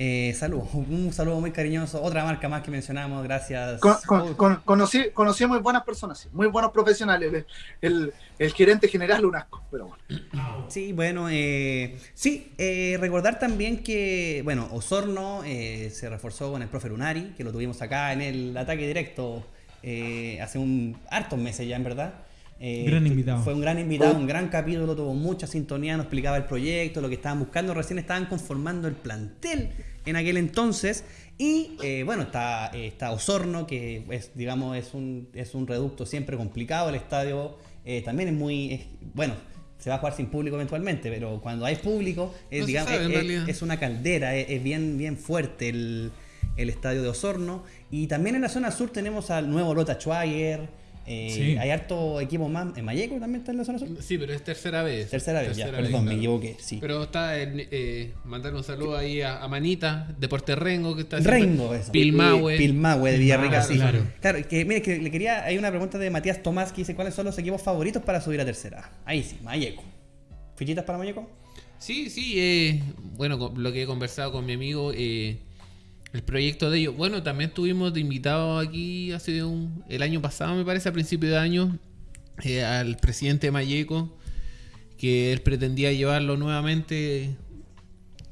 Eh, saludos, *laughs* un saludo muy cariñoso. Otra marca más que mencionamos, gracias. Con- con- Uy, con- conocí, conocí muy buenas personas, muy buenos profesionales. El, el- el gerente general, un asco, pero bueno. Sí, bueno, eh, sí, eh, recordar también que, bueno, Osorno eh, se reforzó con el profe Lunari, que lo tuvimos acá en el ataque directo eh, hace un hartos meses ya, en verdad. Eh, Gran invitado. Fue un gran invitado, un gran capítulo, tuvo mucha sintonía, nos explicaba el proyecto, lo que estaban buscando, recién estaban conformando el plantel en aquel entonces. Y eh, bueno, está, eh, está Osorno, que es, digamos, es un, es un reducto siempre complicado. El estadio eh, también es muy, es- bueno, se va a jugar sin público eventualmente, pero cuando hay público, es, No digamos, sabe, es- una caldera, es, es bien, bien fuerte el, el estadio de Osorno. Y también en la zona sur tenemos al nuevo Lota Schwager. Eh, Sí. Hay harto equipo más. ¿En Mayeco también está en la zona sur? Sí, pero es tercera vez. Tercera vez, ya, perdón, me equivoqué, sí. Pero está en, eh, mandar un saludo ahí a, a Manita, Deporte Rengo, que está haciendo- Rengo, eso. Pilmahue. Pilmahue de Villarrica, sí. Claro. Claro, que mire, que le quería. Hay una pregunta de Matías Tomás que dice: ¿Cuáles son los equipos favoritos para subir a tercera? Ahí sí, Mayeco. ¿Fichitas para Mayeco? Sí, sí, eh, bueno, lo que he conversado con mi amigo, eh, el proyecto de ellos. Bueno, también tuvimos de invitado aquí hace un, el año pasado, me parece, a principio de año, eh, al presidente Mayeco, que él pretendía llevarlo nuevamente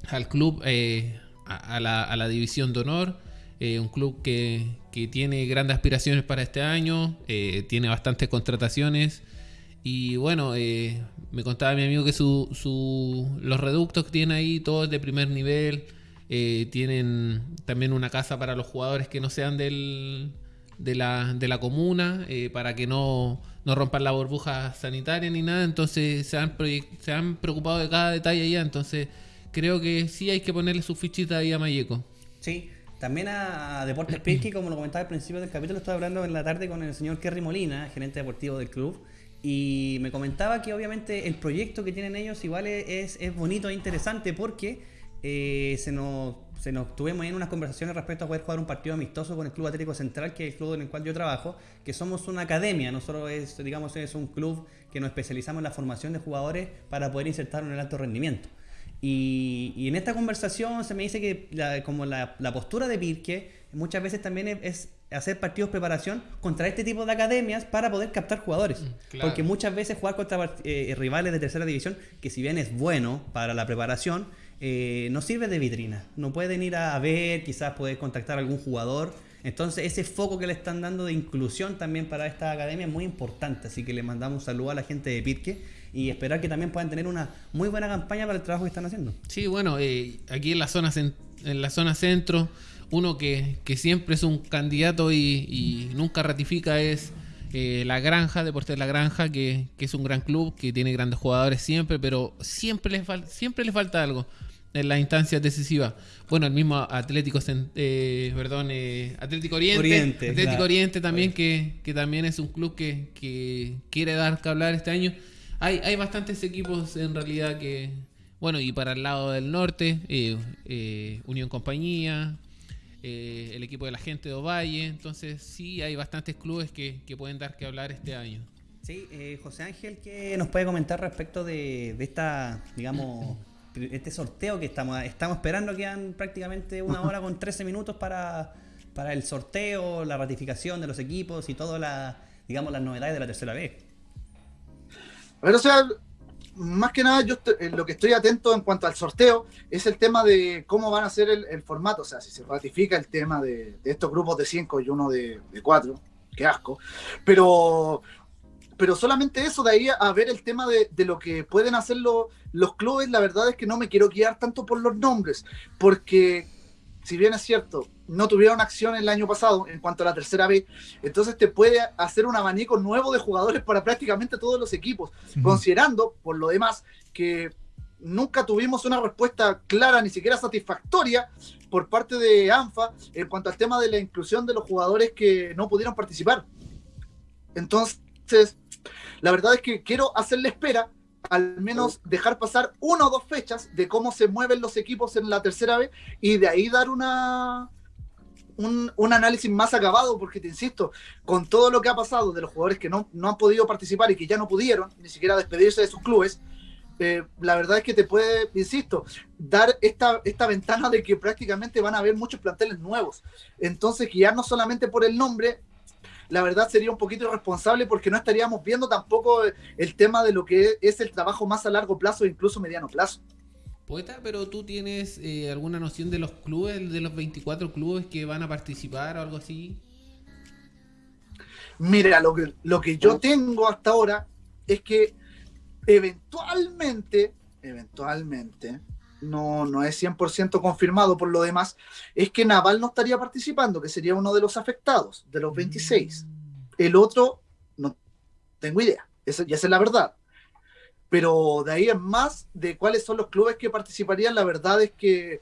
al club, eh, a, la, a la división de honor. eh, un club que, que tiene grandes aspiraciones para este año, tiene bastantes contrataciones. Y bueno, me contaba mi amigo que su, su- los reductos que tiene ahí, todos de primer nivel, eh, tienen también una casa para los jugadores que no sean del, de, la, de la comuna, eh, para que no, no rompan la burbuja sanitaria ni nada. Entonces se han, se han preocupado de cada detalle allá. Entonces creo que sí hay que ponerle su fichita ahí a Mayeco. Sí. También a Deportes Pirqui, como lo comentaba al principio del capítulo, estaba hablando en la tarde con el señor Kerry Molina, gerente deportivo del club, y me comentaba que obviamente el proyecto que tienen ellos igual es, es bonito e interesante porque eh, se nos, se nos tuvimos en unas conversaciones respecto a poder jugar un partido amistoso con el Club Atlético Central, que es el club en el cual yo trabajo, que somos una academia, nosotros es, digamos, es un club que nos especializamos en la formación de jugadores para poder insertarlos en el alto rendimiento. Y, y en esta conversación se me dice que la- como la, la postura de Pirque muchas veces también es, es hacer partidos preparación contra este tipo de academias para poder captar jugadores. claro. Porque muchas veces jugar contra eh, rivales de tercera división, que si bien es bueno para la preparación, eh, no sirve de vitrina. No pueden ir a ver, quizás poder contactar a algún jugador. Entonces ese foco que le están dando de inclusión también para esta academia es muy importante. Así que le mandamos un saludo a la gente de Pirque y esperar que también puedan tener una muy buena campaña para el trabajo que están haciendo. Sí, bueno, eh, aquí en la zona en la zona centro, uno que, que siempre es un candidato y, nunca ratifica es eh, la Granja, Deportes La Granja, que, que es un gran club, que tiene grandes jugadores siempre, pero siempre le, fal- siempre le falta algo en las instancias decisivas. Bueno, el mismo Atlético, eh, perdón, eh, Atlético Oriente, Oriente, Atlético claro. Oriente también, que, que también es un club que, que quiere dar que hablar este año. Hay, hay bastantes equipos en realidad que, bueno, y para el lado del norte, eh, eh, Unión Compañía, eh, el equipo de la gente de Ovalle, entonces sí hay bastantes clubes que, que pueden dar que hablar este año. Sí, eh, José Ángel, ¿qué nos puede comentar respecto de, de esta, digamos, este sorteo que estamos, estamos esperando? Quedan prácticamente una *laughs* hora con 13 minutos para, para el sorteo, la ratificación de los equipos y todas las, digamos, las novedades de la tercera vez. A ver, o sea, más que nada, yo estoy- eh, lo que estoy atento en cuanto al sorteo es el tema de cómo van a ser el, el formato. O sea, si se ratifica el tema de, de estos grupos de cinco y uno de, de cuatro, qué asco. Pero, pero solamente eso, de ahí a ver el tema de, de lo que pueden hacer lo- los clubes, la verdad es que no me quiero guiar tanto por los nombres, porque si bien es cierto, no tuvieron acción el año pasado en cuanto a la tercera vez, entonces te puede hacer un abanico nuevo de jugadores para prácticamente todos los equipos, considerando, por lo demás, que nunca tuvimos una respuesta clara, ni siquiera satisfactoria, por parte de ANFA en cuanto al tema de la inclusión de los jugadores que no pudieron participar. Entonces, la verdad es que quiero hacerle espera, al menos dejar pasar una o dos fechas de cómo se mueven los equipos en la tercera vez y de ahí dar una, un, un análisis más acabado, porque te insisto, con todo lo que ha pasado de los jugadores que no, no han podido participar y que ya no pudieron ni siquiera despedirse de sus clubes, eh, la verdad es que te puede, insisto, dar esta, esta ventana de que prácticamente van a haber muchos planteles nuevos. Entonces, guiarnos solamente por el nombre, la verdad sería un poquito irresponsable porque no estaríamos viendo tampoco el tema de lo que es el trabajo más a largo plazo e incluso mediano plazo. Poeta, pero tú tienes eh, alguna noción de los clubes, de los 24 clubes que van a participar o algo así? Mira, lo que, lo que yo tengo hasta ahora es que eventualmente, eventualmente, no, no es 100% confirmado por lo demás, es que Naval no estaría participando, que sería uno de los afectados, de los 26. El otro, no tengo idea, esa, ya es la verdad. Pero de ahí en más, de cuáles son los clubes que participarían, la verdad es que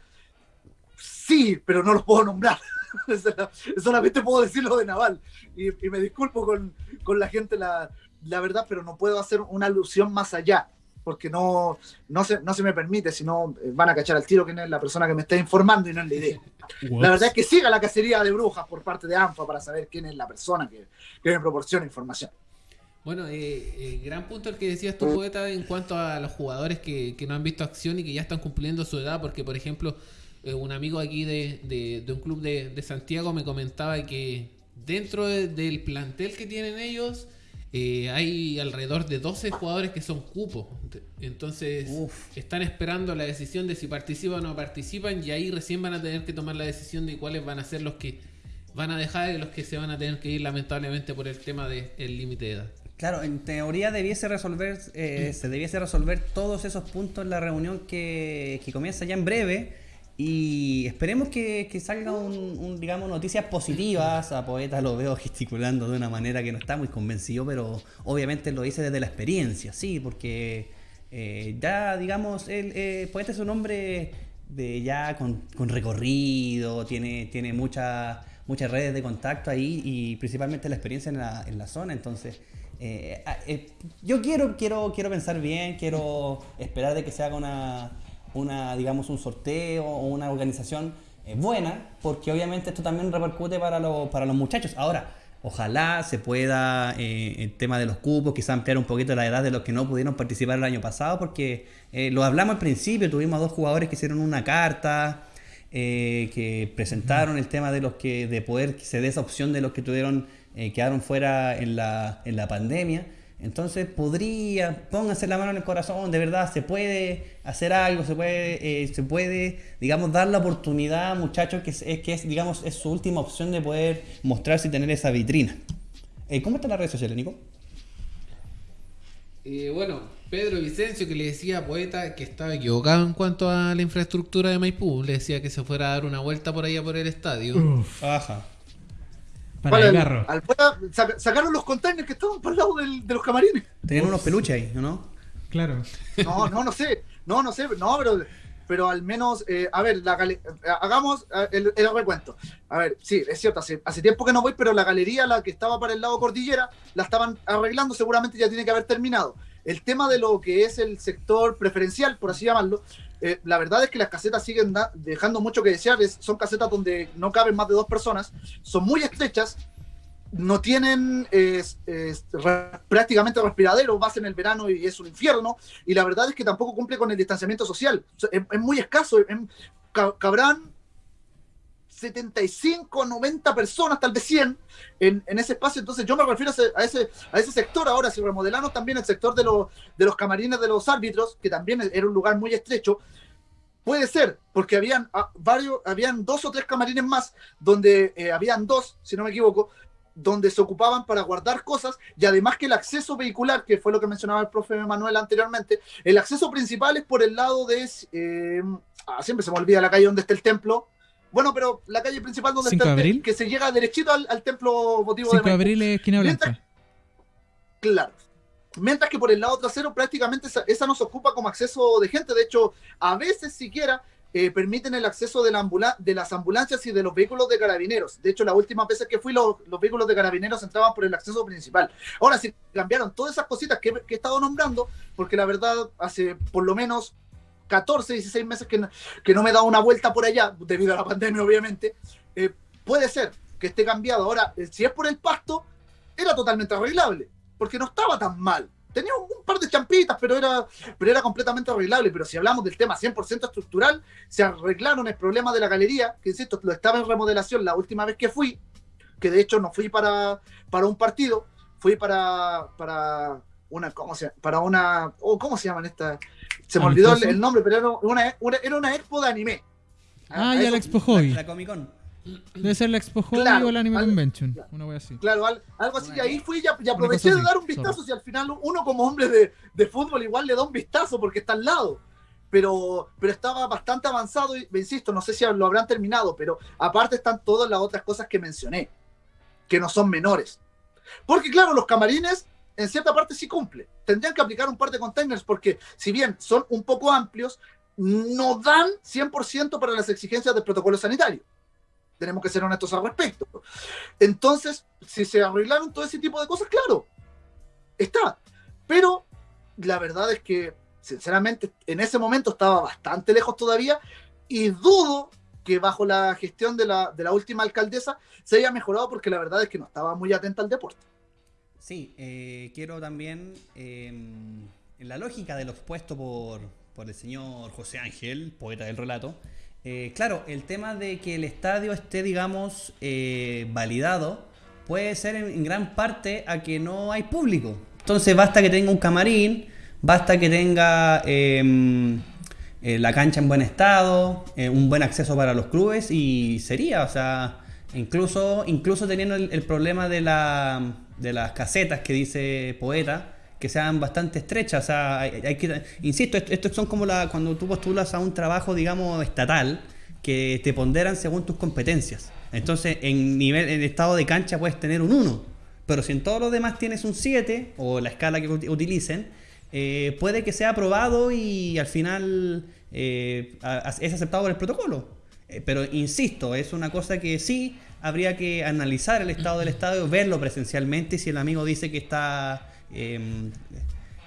sí, pero no los puedo nombrar. *laughs* Solamente puedo decir lo de Naval. Y, y me disculpo con, con la gente, la, la, verdad, pero no puedo hacer una alusión más allá, porque no, no, se, no se me permite, si no van a cachar al tiro quién es la persona que me está informando y no es la idea. La verdad es que siga la cacería de brujas por parte de ANFA para saber quién es la persona que, que me proporciona información. Bueno, eh, eh, gran punto el que decías tu poeta en cuanto a los jugadores que, que, no han visto acción y que ya están cumpliendo su edad, porque por ejemplo, eh, un amigo aquí de, de, de un club de, de, Santiago me comentaba que dentro de, del plantel que tienen ellos eh, hay alrededor de 12 jugadores que son cupos. Entonces Uf. están esperando la decisión de si participan o no participan y ahí recién van a tener que tomar la decisión de cuáles van a ser los que van a dejar y los que se van a tener que ir lamentablemente por el tema del límite de edad. Claro, en teoría debiese resolver, eh, se debiese resolver todos esos puntos en la reunión que, que comienza ya en breve y esperemos que, que salga un, digamos, noticias positivas. A Poeta lo veo *laughs* gesticulando de una manera que no está muy convencido, pero obviamente lo dice desde la experiencia, sí, porque eh, ya, digamos, el eh, Poeta es un hombre de ya con, con recorrido, tiene, tiene muchas muchas redes de contacto ahí y principalmente la experiencia en la, en la zona, entonces... Eh, eh, yo quiero, quiero, quiero pensar bien, quiero esperar de que se haga una, una, digamos, un sorteo o una organización eh, buena, porque obviamente esto también repercute para, los- para los muchachos. Ahora, ojalá se pueda, eh, el tema de los cupos, quizá ampliar un poquito la edad de los que no pudieron participar el año pasado, porque eh, lo hablamos al principio, tuvimos dos jugadores que hicieron una carta, eh, que presentaron el tema de los que de poder se dé esa opción de los que tuvieron quedaron fuera en la, en la pandemia entonces podría pónganse la mano en el corazón de verdad se puede hacer algo se puede eh, se puede digamos dar la oportunidad a muchachos que es, es- que es digamos es su última opción de poder mostrarse y tener esa vitrina Eh, ¿cómo está la red social Nico? Eh, bueno, Pedro Vicencio que le decía a Poeta que estaba equivocado en cuanto a la infraestructura de Maipú. Le decía que se fuera a dar una vuelta por allá por el estadio. Uf, Ajá. Para ¿Cuál el. Al- sacaron los containers que estaban por el lado del- de los camarines. tenían unos peluches ahí ¿no? Claro. No, no, no sé. No, no sé. No, pero, pero al menos, eh, a ver, la hagamos eh, el, el recuento. A ver, sí, es cierto, hace, hace tiempo que no voy, pero la galería, la que estaba para el lado cordillera, la estaban arreglando, seguramente ya tiene que haber terminado. El tema de lo que es el sector preferencial, por así llamarlo, eh, la verdad es que las casetas siguen dejando mucho que desear. Es- son casetas donde no caben más de dos personas, son muy estrechas, no tienen es- es prácticamente respiradero, vas en el verano y es un infierno, y la verdad es que tampoco cumple con el distanciamiento social. Es, es muy escaso, es- ca- cabrán 75, 90 personas, tal vez 100 en, en ese espacio. Entonces yo me refiero a ese, a ese, sector ahora, si remodelamos también el sector de, los de los camarines de los árbitros, que también era un lugar muy estrecho, Puede ser, porque habían ah, varios, habían dos o tres camarines más, donde eh, habían dos, si no me equivoco, donde se ocupaban para guardar cosas y además que el acceso vehicular, que fue lo que mencionaba el profe Manuel anteriormente, el acceso principal es por el lado de, eh, ah, siempre se me olvida la calle donde está el templo, bueno, pero la calle principal donde ¿Cinco está el que se llega derechito al, al templo votivo 5 de Maipú. abril es esquina Mientras- blanca. Claro. Mientras que por el lado trasero prácticamente esa, esa no se ocupa como acceso de gente. De hecho, a veces siquiera eh, permiten el acceso de, la ambula- de las ambulancias y de los vehículos de carabineros. De hecho, las últimas veces que fui, los, los vehículos de carabineros entraban por el acceso principal. Ahora sí, cambiaron todas esas cositas que, que he estado nombrando, porque la verdad, hace por lo menos 14, 16 meses que no, que no me he dado una vuelta por allá, debido a la pandemia, obviamente. Eh, puede ser que esté cambiado. Ahora, eh, si es por el pasto, era totalmente arreglable, porque no estaba tan mal. Tenía un, par de champitas, pero era, pero era completamente arreglable. Pero si hablamos del tema 100% estructural, se arreglaron el problema de la galería, que insisto, lo estaba en remodelación la última vez que fui, que de hecho no fui para, para un partido, fui para, para una, ¿cómo se? Para una, oh, ¿cómo se llaman estas? Se me olvidó el, nombre, pero era una, una- era una expo de anime. Ah, A ya la Expo Hobby. La, la Comic Con. Debe ser la Expo Hobby Claro, o la Anime al- Convention. claro. Una wea así. Claro, al- algo así. Y ahí fui y, y aproveché de dar un vistazo. Si al final uno como hombre de, de fútbol igual le da un vistazo porque está al lado. Pero, pero estaba bastante avanzado y, insisto, no sé si lo habrán terminado, pero aparte están todas las otras cosas que mencioné, que no son menores. Porque claro, los camarines en cierta parte sí cumple. Tendrían que aplicar un par de containers porque si bien son un poco amplios, no dan 100% para las exigencias del protocolo sanitario. Tenemos que ser honestos al respecto. Entonces, si se arreglaron todo ese tipo de cosas, claro, está. Pero la verdad es que, sinceramente, en ese momento estaba bastante lejos todavía y dudo que bajo la gestión de la, última alcaldesa se haya mejorado porque la verdad es que no estaba muy atenta al deporte. Sí, eh, quiero también, en la lógica de lo expuesto por, por el señor José Ángel, poeta del relato, eh, claro, el tema de que el estadio esté, digamos, eh, validado puede ser en, gran parte a que no hay público. Entonces basta que tenga un camarín, basta que tenga eh, eh, la cancha en buen estado, un buen acceso para los clubes y sería, o sea, incluso, incluso teniendo el problema de, la, de las casetas que dice Poeta, que sean bastante estrechas, o sea, hay, hay que, insisto, esto, esto son como la, cuando tú postulas a un trabajo, digamos, estatal, que te ponderan según tus competencias. Entonces, en nivel, en estado de cancha puedes tener un 1, pero si en todos los demás tienes un 7, o la escala que ut- utilicen, eh, puede que sea aprobado y al final eh, es aceptado por el protocolo. Eh, pero insisto, es una cosa que sí habría que analizar el estado del estadio, verlo presencialmente. Si el amigo dice que está. eh,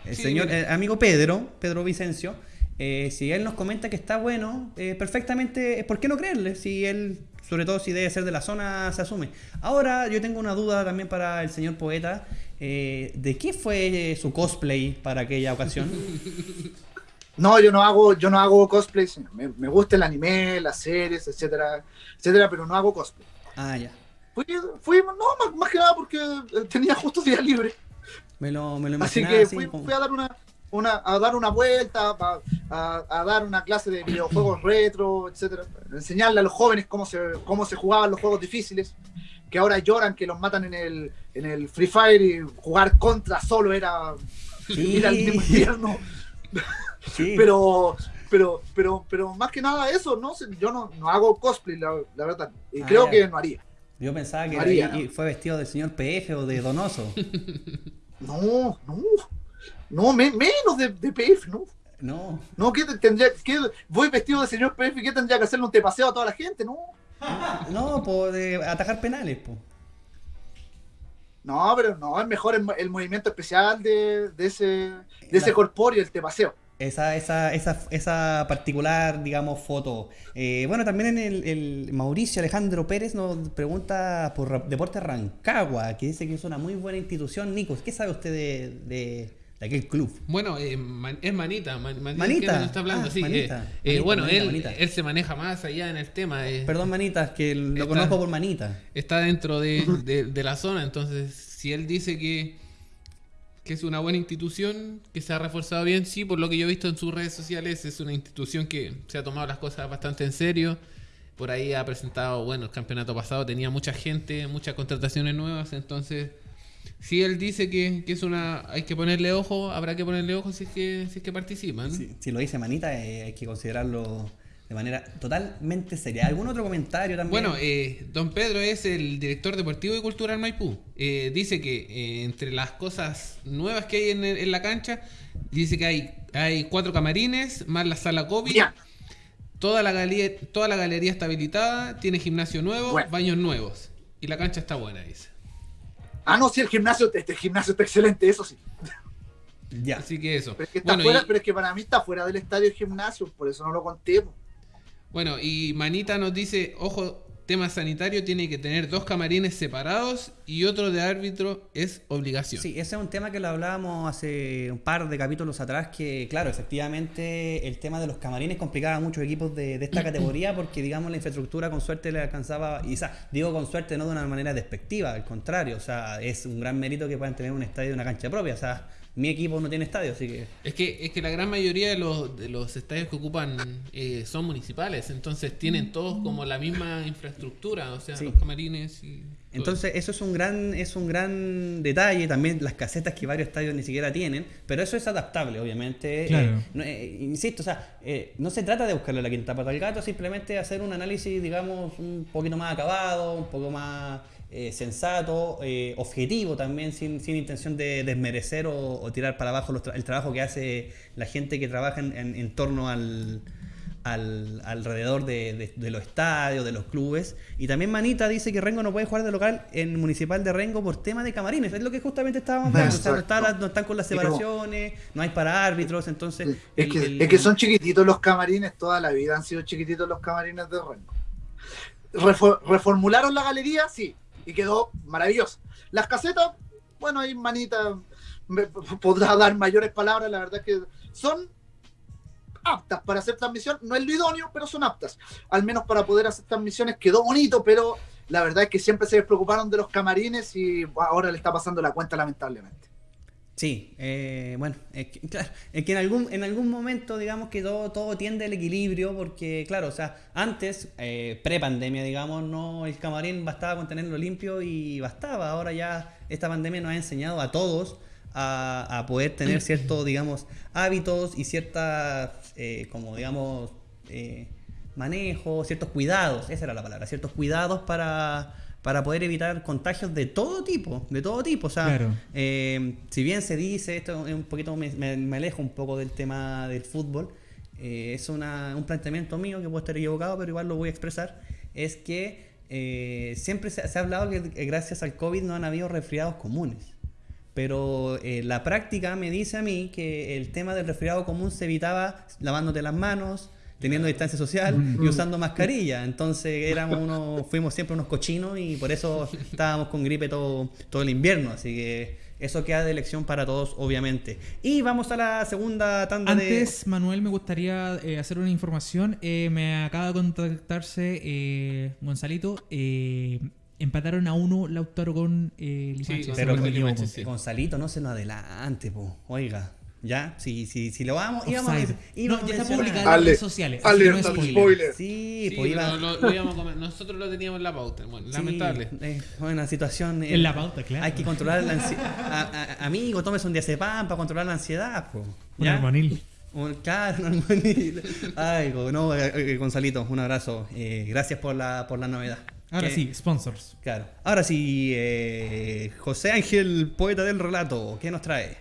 el Sí, señor, el amigo Pedro, Pedro Vicencio, Eh, si él nos comenta que está bueno, eh, perfectamente, ¿por qué no creerle? Si él, sobre todo si debe ser de la zona, se asume. Ahora yo tengo una duda también para el señor poeta. eh, ¿De qué fue su cosplay para aquella ocasión? *laughs* No, yo no hago, yo no hago cosplay. Me, me gusta el anime, las series, etcétera, etcétera, pero no hago cosplay. Ah, ya. Fui, fui no, más, más que nada porque eh, tenía justo día libre. Me lo, me lo Así que fui, a dar una, una, a dar una vuelta, a, a- a dar una clase de videojuegos retro, etcétera. Enseñarle a los jóvenes cómo se, cómo se jugaban los juegos difíciles, que ahora lloran que los matan en el, en el Free Fire y jugar contra solo era Sí. ir al mismo *laughs* infierno. Sí. *laughs* Pero, pero, pero, pero más que nada eso, no yo no, no hago cosplay, la, la verdad. Y Ah, creo ya. que no haría. Yo pensaba que y- y fue vestido del señor PF o de Donoso. *laughs* No, no, no, me- menos de, de PF, no. No. No, ¿qué te- tendría, qué- voy vestido de señor PF, ¿qué tendría que hacerle un tepaseo a toda la gente? No, No, por de atajar penales, po. no, pero no, es mejor el, mo- el movimiento especial de, de ese, de ese La- corpóreo, el tepaseo. Esa, esa, esa, esa particular, digamos, foto. Eh, bueno, también en el, el Mauricio Alejandro Pérez nos pregunta por Deporte Rancagua, que dice que es una muy buena institución. Nicos, ¿qué sabe usted de, de- de aquel club? Bueno, eh, man- es Manita. Man- Manita, Manita. nos está hablando, Ah, sí. Manita. eh, eh, Manita, bueno, Manita, él, Manita. él se maneja más allá en el tema. Perdón, Manitas, que lo Está- conozco por Manita. está dentro de, de- de la zona. Entonces, si él dice que, que es una buena institución, que se ha reforzado bien, sí, por lo que yo he visto en sus redes sociales, es una institución que se ha tomado las cosas bastante en serio. Por ahí ha presentado, bueno, el campeonato pasado tenía mucha gente, muchas contrataciones nuevas, entonces si él dice que, que es una hay que ponerle ojo, habrá que ponerle ojo si es que, si es que participan. Si, lo dice Manita, eh, hay que considerarlo de manera totalmente seria. ¿Algún otro comentario también? Bueno, eh, don Pedro es el director deportivo y cultural Maipú. Eh, dice que eh, entre las cosas nuevas que hay en, la cancha, dice que hay, hay cuatro camarines, más la sala COVID. Toda la, galería, toda la galería está habilitada, tiene gimnasio nuevo, Bueno. baños nuevos. Y la cancha está buena, dice. Ah, no, sí, el gimnasio, este gimnasio está excelente, eso sí. ya. Así que eso. Pero es que, está Bueno, fuera, y- pero es que para mí está fuera del estadio el gimnasio, por eso no lo conté. Bueno, y Manita nos dice, ojo, tema sanitario, tiene que tener dos camarines separados y otro de árbitro es obligación. Sí, ese es un tema que lo hablábamos hace un par de capítulos atrás, que claro, efectivamente el tema de los camarines complicaba a muchos equipos de, de esta *clears throat* categoría porque digamos la infraestructura con suerte le alcanzaba, y o sea, digo con suerte no de una manera despectiva, al contrario, o sea, es un gran mérito que puedan tener un estadio y una cancha propia, o sea, mi equipo no tiene estadio, así que... Es que, es que la gran mayoría de los, de los estadios que ocupan eh, son municipales, entonces tienen todos como la misma infraestructura, o sea, Sí. los camarines y... todo Entonces eso es un gran es un gran detalle, también las casetas que varios estadios ni siquiera tienen, pero eso es adaptable, obviamente. Claro. Eh, no, eh, insisto, o sea, eh, no se trata de buscarle la quinta pata al gato, simplemente hacer un análisis, digamos, un poquito más acabado, un poco más eh, sensato, eh, objetivo también, sin, sin intención de desmerecer o, o tirar para abajo los tra- el trabajo que hace la gente que trabaja en, en- en torno al, al- alrededor de, de- de los estadios, de los clubes. Y también Manita dice que Rengo no puede jugar de local en Municipal de Rengo por tema de camarines. Es lo que justamente estábamos hablando. O sea, no, está la- no están con las separaciones, no hay para árbitros, entonces... Es el- que, el- es que son chiquititos los camarines, toda la vida han sido chiquititos los camarines de Rengo. Refo- reformularon la galería, sí, y quedó maravilloso. Las casetas, bueno, ahí Manita me podrá dar mayores palabras, la verdad es que son aptas para hacer transmisión, no es lo idóneo, pero son aptas. Al menos para poder hacer transmisiones quedó bonito, pero la verdad es que siempre se despreocuparon de los camarines y ahora le está pasando la cuenta lamentablemente. Sí, eh, bueno, es que, claro, es que en algún, en algún momento digamos que todo, todo tiende al equilibrio porque, claro, o sea, antes, eh, pre-pandemia, digamos, no el camarín bastaba con tenerlo limpio y bastaba. Ahora ya esta pandemia nos ha enseñado a todos a, a poder tener ciertos, digamos, hábitos y ciertas, eh, como digamos, eh, manejos, ciertos cuidados, esa era la palabra, ciertos cuidados para, para poder evitar contagios de todo tipo, de todo tipo. O sea, Claro. eh, si bien se dice, esto es un poquito, me, me- alejo un poco del tema del fútbol, eh, es una- un planteamiento mío que puedo estar equivocado, pero igual lo voy a expresar, es que eh, siempre se, se ha hablado que eh, gracias al COVID no han habido resfriados comunes. pero eh, la práctica me dice a mí que el tema del resfriado común se evitaba lavándote las manos, teniendo distancia social y usando mascarilla. Entonces éramos unos, fuimos siempre unos cochinos y por eso estábamos con gripe todo, todo el invierno. Así que eso queda de elección para todos, obviamente. Y vamos a la segunda tanda de... Antes, Manuel, me gustaría eh, hacer una información. Eh, me acaba de contactarse eh, Gonzalito. eh, empataron a uno Lautaro con eh, si Pero con- sí. Gonzalito, no se nos adelante, po. Oiga, ya, si, si, si lo vamos, íbamos a, íbamos No, ya está publicado en redes sociales. alerta no es spoiler. spoiler. Sí, Sí, pues iba. pero lo- lo íbamos a comer. *laughs* Nosotros lo teníamos en la pauta. Bueno, sí, lamentable. eh, buena situación. En la pauta, claro. Hay que controlar la ansiedad. Amigo, tómese un diazepam para controlar la ansiedad, po. Un. Un- Claro, un armonil. Ay, no, eh, eh, Gonzalito, un abrazo. Eh, gracias por la, por la novedad. Ahora sí, sponsors. Claro. Ahora sí, eh, José Ángel, poeta del relato, ¿qué nos trae?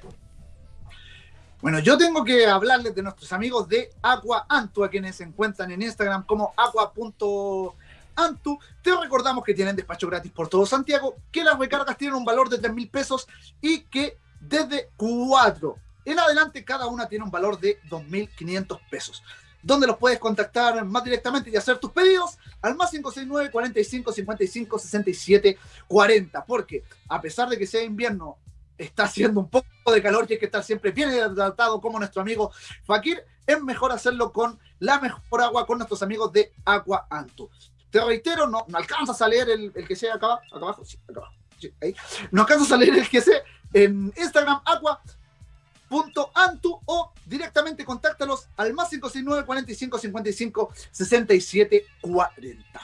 Bueno, yo tengo que hablarles de nuestros amigos de Aqua Antu, a quienes se encuentran en Instagram como aqua.antu. Te recordamos que tienen despacho gratis por todo Santiago, que las recargas tienen un valor de 3 mil pesos y que desde 4 en adelante cada una tiene un valor de 2.500 pesos. Donde los puedes contactar más directamente y hacer tus pedidos al más 569 45 55 67 40. Porque a pesar de que sea invierno, está haciendo un poco de calor y hay que estar siempre bien hidratado como nuestro amigo Fakir, es mejor hacerlo con la mejor agua con nuestros amigos de Agua Antu. Te reitero, no, no alcanzas a leer el, el que sea acá, acá abajo, sí, acá abajo. No alcanzas a leer el que sea en Instagram aqua.antu o directamente contáctalos al más 569 45 55 67 40.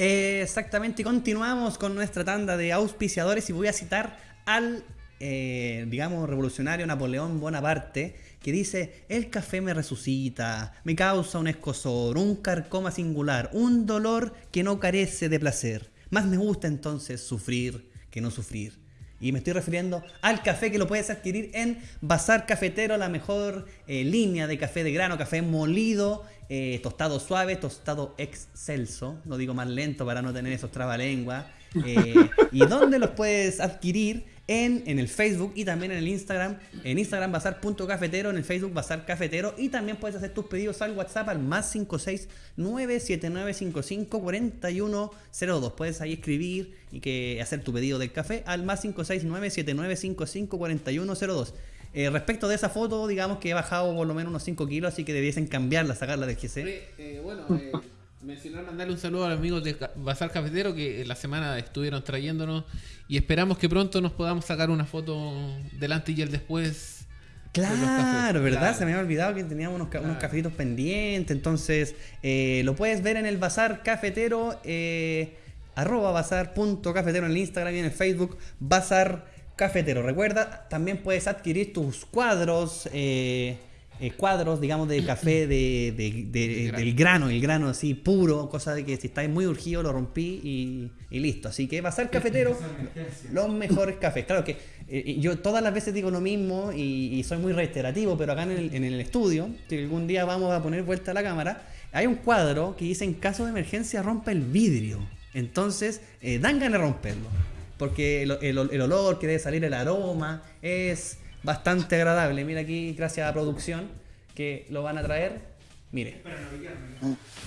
Eh, exactamente, continuamos con nuestra tanda de auspiciadores y voy a citar al, eh, digamos, revolucionario Napoleón Bonaparte, que dice, el café me resucita, me causa un escosor, un carcoma singular, un dolor que no carece de placer. Más me gusta entonces sufrir que no sufrir. Y me estoy refiriendo al café que lo puedes adquirir en Bazar Cafetero, la mejor eh, línea de café de grano, café molido, eh, tostado suave, tostado excelso. Lo digo más lento para no tener esos trabalenguas. Eh, *laughs* ¿Y dónde los puedes adquirir? En, en el Facebook y también en el Instagram. En Instagram bazar.cafetero, en el Facebook Bazar Cafetero. Y también puedes hacer tus pedidos al WhatsApp al más 569-7955-4102. Puedes ahí escribir y que hacer tu pedido del café al más 569-7955-4102. Eh, respecto de esa foto, digamos que he bajado por lo menos unos 5 kilos, así que debiesen cambiarla, sacarla del GC. Eh, bueno, eh, mencionar, mandarle un saludo a los amigos de Bazar Cafetero que la semana estuvieron trayéndonos y esperamos que pronto nos podamos sacar una foto delante y el después. de los Claro, cafés. ¿verdad? Claro. Se me había olvidado que teníamos unos, ca- unos Claro. cafecitos pendientes. Entonces, eh, lo puedes ver en el Bazar Cafetero, eh, arroba bazar.cafetero en el Instagram y en el Facebook, Bazar Cafetero. Recuerda, también puedes adquirir tus cuadros, eh, eh, cuadros, digamos, de café de, de- de- grano. del grano, el grano así puro, cosa de que si estáis muy urgido lo rompí y, y listo. Así que Bazar Cafetero, los mejores cafés. Claro que eh, yo todas las veces digo lo mismo y, y soy muy reiterativo, pero acá en el, en el estudio, que algún día vamos a poner vuelta a la cámara, hay un cuadro que dice en caso de emergencia rompe el vidrio. Entonces, eh, dan ganas de romperlo. Porque el, el- el olor que debe salir, el aroma, es bastante agradable. Mira aquí, gracias a la producción, que lo van a traer. Mire,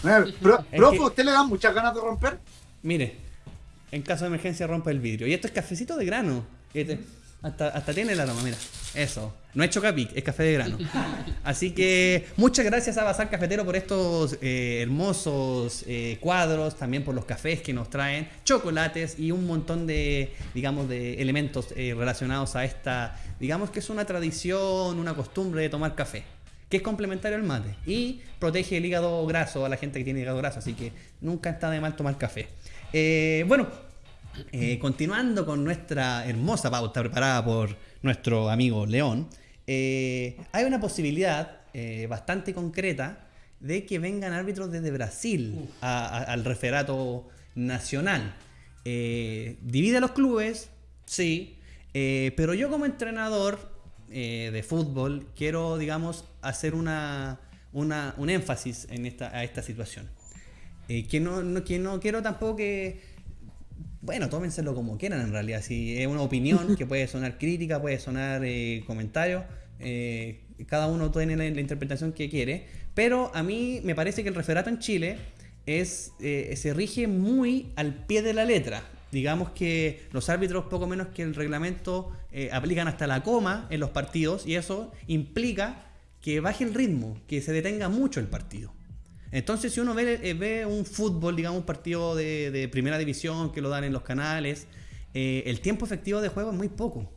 Es profe, ¿usted le dan muchas ganas de romper? mire. En caso de emergencia rompe el vidrio. Y esto es cafecito de grano. Este, hasta, hasta tiene el aroma, mira. Eso. No es Chocapic, es café de grano. Así que muchas gracias a Bazar Cafetero por estos eh, hermosos eh, cuadros, también por los cafés que nos traen, chocolates y un montón de, digamos, de elementos eh, relacionados a esta, digamos que es una tradición, una costumbre de tomar café, que es complementario al mate y protege el hígado graso a la gente que tiene hígado graso, así que nunca está de mal tomar café. Bueno, continuando con nuestra hermosa pauta preparada por nuestro amigo León, eh, hay una posibilidad eh, bastante concreta de que vengan árbitros desde Brasil a- a- al referato nacional. Eh, divide a los clubes, sí, pero yo como entrenador de fútbol quiero, digamos, hacer una, una- un énfasis en esta, a esta situación. Que, no, no- que no quiero tampoco que bueno, tómenselo como quieran en realidad. Si es una opinión *laughs* que puede sonar crítica, puede sonar eh, comentario, eh, cada uno tiene la, interpretación que quiere. Pero a mí me parece que el referato en Chile es, eh, se rige muy al pie de la letra. Digamos que los árbitros, poco menos que el reglamento, eh, aplican hasta la coma en los partidos y eso implica que baje el ritmo, que se detenga mucho el partido. Entonces, si uno ve, ve un fútbol, digamos, un partido de, primera división que lo dan en los canales, el tiempo efectivo de juego es muy poco.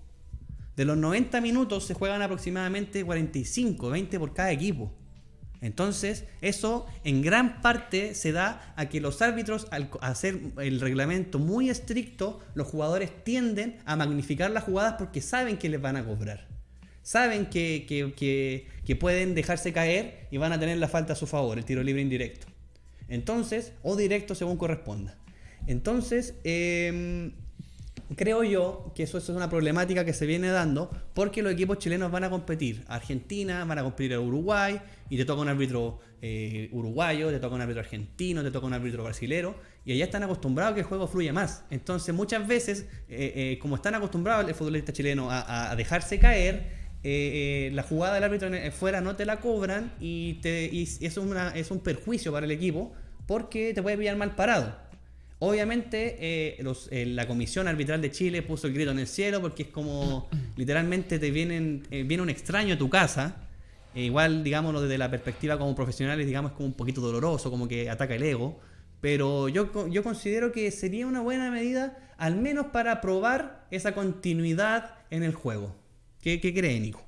De los 90 minutos se juegan aproximadamente 45, 20 por cada equipo. Entonces, eso en gran parte se da a que los árbitros, al hacer el reglamento muy estricto, los jugadores tienden a magnificar las jugadas porque saben que les van a cobrar. Saben que, que- que- que pueden dejarse caer y van a tener la falta a su favor, el tiro libre indirecto. Entonces, o directo según corresponda. Entonces, em, creo yo que eso, es una problemática que se viene dando porque los equipos chilenos van a competir. Argentina, van a competir a Uruguay y te toca un árbitro eh, uruguayo, te toca un árbitro argentino, te toca un árbitro brasilero y allá están acostumbrados a que el juego fluya más. Entonces muchas veces, eh, eh, como están acostumbrados el futbolista chileno a, a- a dejarse caer, la jugada del árbitro fuera no te la cobran y, te, y es, una- es un perjuicio para el equipo porque te puede pillar mal parado. Obviamente, eh, los- eh, la Comisión Arbitral de Chile puso el grito en el cielo porque es como *clears throat* literalmente te vienen, eh, viene un extraño a tu casa. Igual, digámoslo desde la perspectiva como profesionales, digamos, como un poquito doloroso, como que ataca el ego. Pero yo, yo considero que sería una buena medida, al menos para probar esa continuidad en el juego. ¿Qué, qué cree, Nico?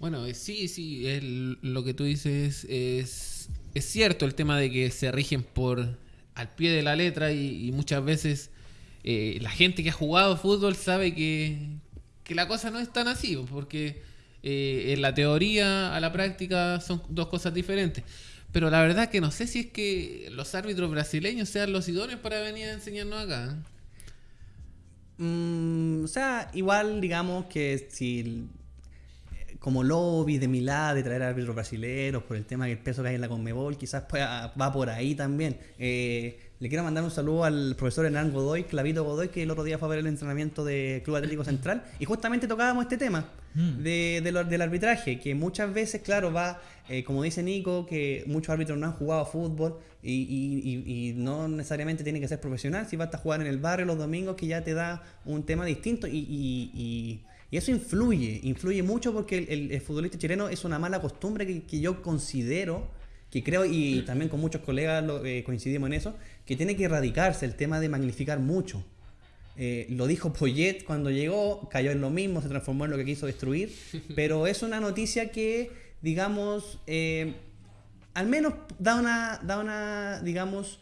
Bueno, sí, sí, el- lo que tú dices es, es cierto el tema de que se rigen por al pie de la letra y, muchas veces eh, la gente que ha jugado fútbol sabe que, que la cosa no es tan así, porque eh, en la teoría a la práctica son dos cosas diferentes. Pero la verdad que no sé si es que los árbitros brasileños sean los idóneos para venir a enseñarnos acá. Mm, o sea, igual digamos que si eh, como lobby de Milá de traer árbitros brasileños por el tema que el peso que hay en la Conmebol, quizás pueda- va por ahí también. Eh, le quiero mandar un saludo al profesor Hernán Godoy, Clavito Godoy, que el otro día fue a ver el entrenamiento de Club Atlético *clears throat* Central y justamente tocábamos este tema Mm. de, de lo- del arbitraje, que muchas veces, claro, va, eh, como dice Nico, que muchos árbitros no han jugado fútbol y, y- y- y no necesariamente tiene que ser profesional, si vas a jugar en el barrio los domingos, que ya te da un tema distinto y, y- eso influye, influye mucho porque el, el- el futbolista chileno es una mala costumbre que, que yo considero, que creo y también con muchos colegas lo- eh, coincidimos en eso, que tiene que erradicarse el tema de magnificar mucho. Eh, lo dijo Poyet cuando llegó, cayó en lo mismo, se transformó en lo que quiso destruir, *laughs* pero es una noticia que, digamos, eh, al menos da una, da una, digamos,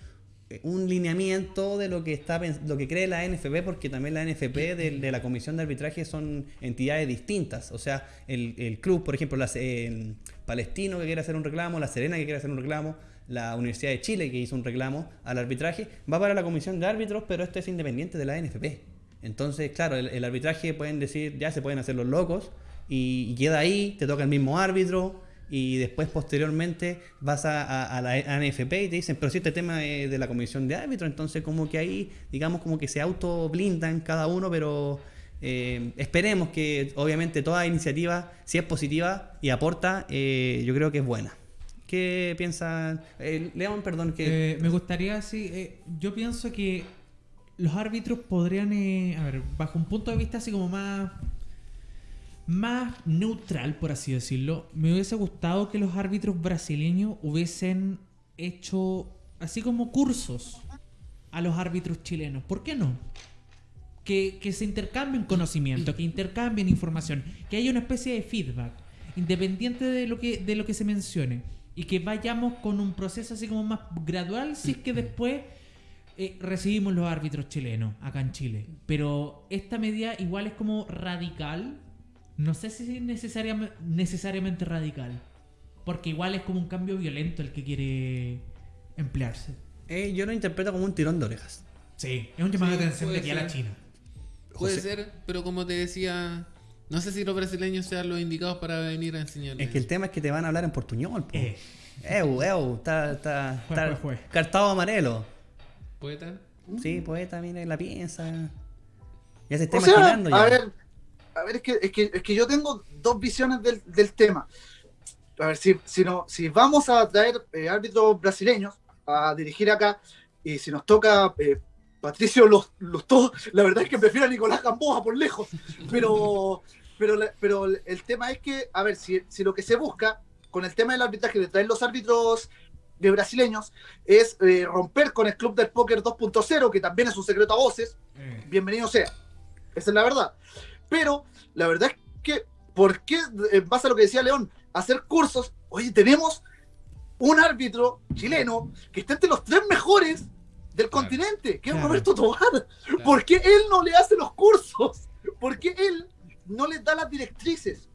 un lineamiento de lo que está lo que cree la NFP, porque también la NFP de, la Comisión de Arbitraje son entidades distintas. O sea, el, el club, por ejemplo, el Palestino que quiere hacer un reclamo, la Serena que quiere hacer un reclamo, la Universidad de Chile que hizo un reclamo al arbitraje, va para la Comisión de Árbitros, pero esto es independiente de la NFP. Entonces, claro, el, arbitraje pueden decir, ya se pueden hacer los locos, y queda ahí, te toca el mismo árbitro, y después posteriormente vas a, a- la ANFP y te dicen, pero si este tema es de la comisión de árbitros, entonces como que ahí, digamos, como que se auto blindan cada uno, pero eh, esperemos que obviamente toda iniciativa, si es positiva y aporta, eh, yo creo que es buena. ¿Qué piensa eh, León? Perdón, que... Eh, me gustaría, sí, yo pienso que los árbitros podrían, a ver, bajo un punto de vista así como más, más neutral, por así decirlo, me hubiese gustado que los árbitros brasileños hubiesen hecho así como cursos a los árbitros chilenos. ¿Por qué no? Que, que se intercambien conocimiento, que intercambien información, que haya una especie de feedback, independiente de lo que, de lo que se mencione. Y que vayamos con un proceso así como más gradual, si es que después eh, recibimos los árbitros chilenos acá en Chile. Pero esta medida igual es como radical. No sé si es necesariamente, necesariamente radical. Porque igual es como un cambio violento el que quiere emplearse. eh, yo lo interpreto como un tirón de orejas. Sí, es un llamado Sí, de atención de aquí a la. China. Puede José- ser, pero como te decía, no sé si los brasileños sean los indicados para venir a enseñarles. Es que el tema es que te van a hablar en portuñol. po. Eh. Eu, eu, está, está, cartado amarelo. ¿Poeta? Sí, poeta, mire, la piensa. Ya se está O sea, imaginando ya. a ver, a ver, es que, es que, es que yo tengo dos visiones del, del tema. A ver, si, si, no, si vamos a traer eh, árbitros brasileños a dirigir acá, y si nos toca eh, Patricio los, los todos, la verdad es que prefiero a Nicolás Gamboa por lejos. Pero, pero, pero el tema es que, a ver, si, si lo que se busca con el tema del arbitraje de traer los árbitros de brasileños es eh, romper con el club del póker 2.0, que también es un secreto a voces, Eh, bienvenido sea. Esa es la verdad. Pero la verdad es que, ¿por qué, en base a lo que decía León, hacer cursos? Oye, tenemos un árbitro chileno que está entre los tres mejores del continente, que es Claro. Roberto Tobar. ¿Por qué él no le hace los cursos? ¿Por qué él no les da las directrices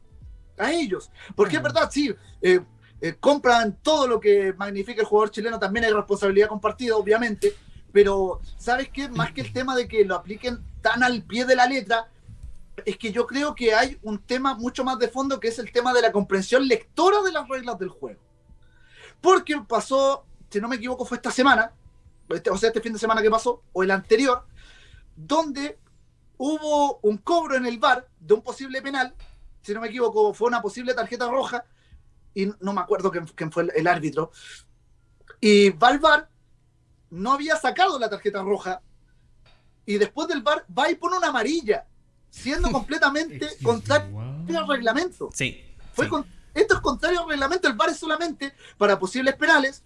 a ellos? Porque es Claro. verdad, sí, eh, eh, compran todo lo que magnifica el jugador chileno, también hay responsabilidad compartida, obviamente, pero ¿sabes qué? Más que el tema de que lo apliquen tan al pie de la letra, es que yo creo que hay un tema mucho más de fondo que es el tema de la comprensión lectora de las reglas del juego. Porque pasó, si no me equivoco, fue esta semana, este- o sea, este fin de semana que pasó, o el anterior, donde hubo un cobro en el bar de un posible penal, si no me equivoco, fue una posible tarjeta roja, y no me acuerdo quién, quién fue el, el árbitro, y va al bar, no había sacado la tarjeta roja, y después del bar va y pone una amarilla, siendo *laughs* completamente contrario al reglamento. Sí. Fue sí. con- esto es contrario al reglamento, el VAR es solamente para posibles penales,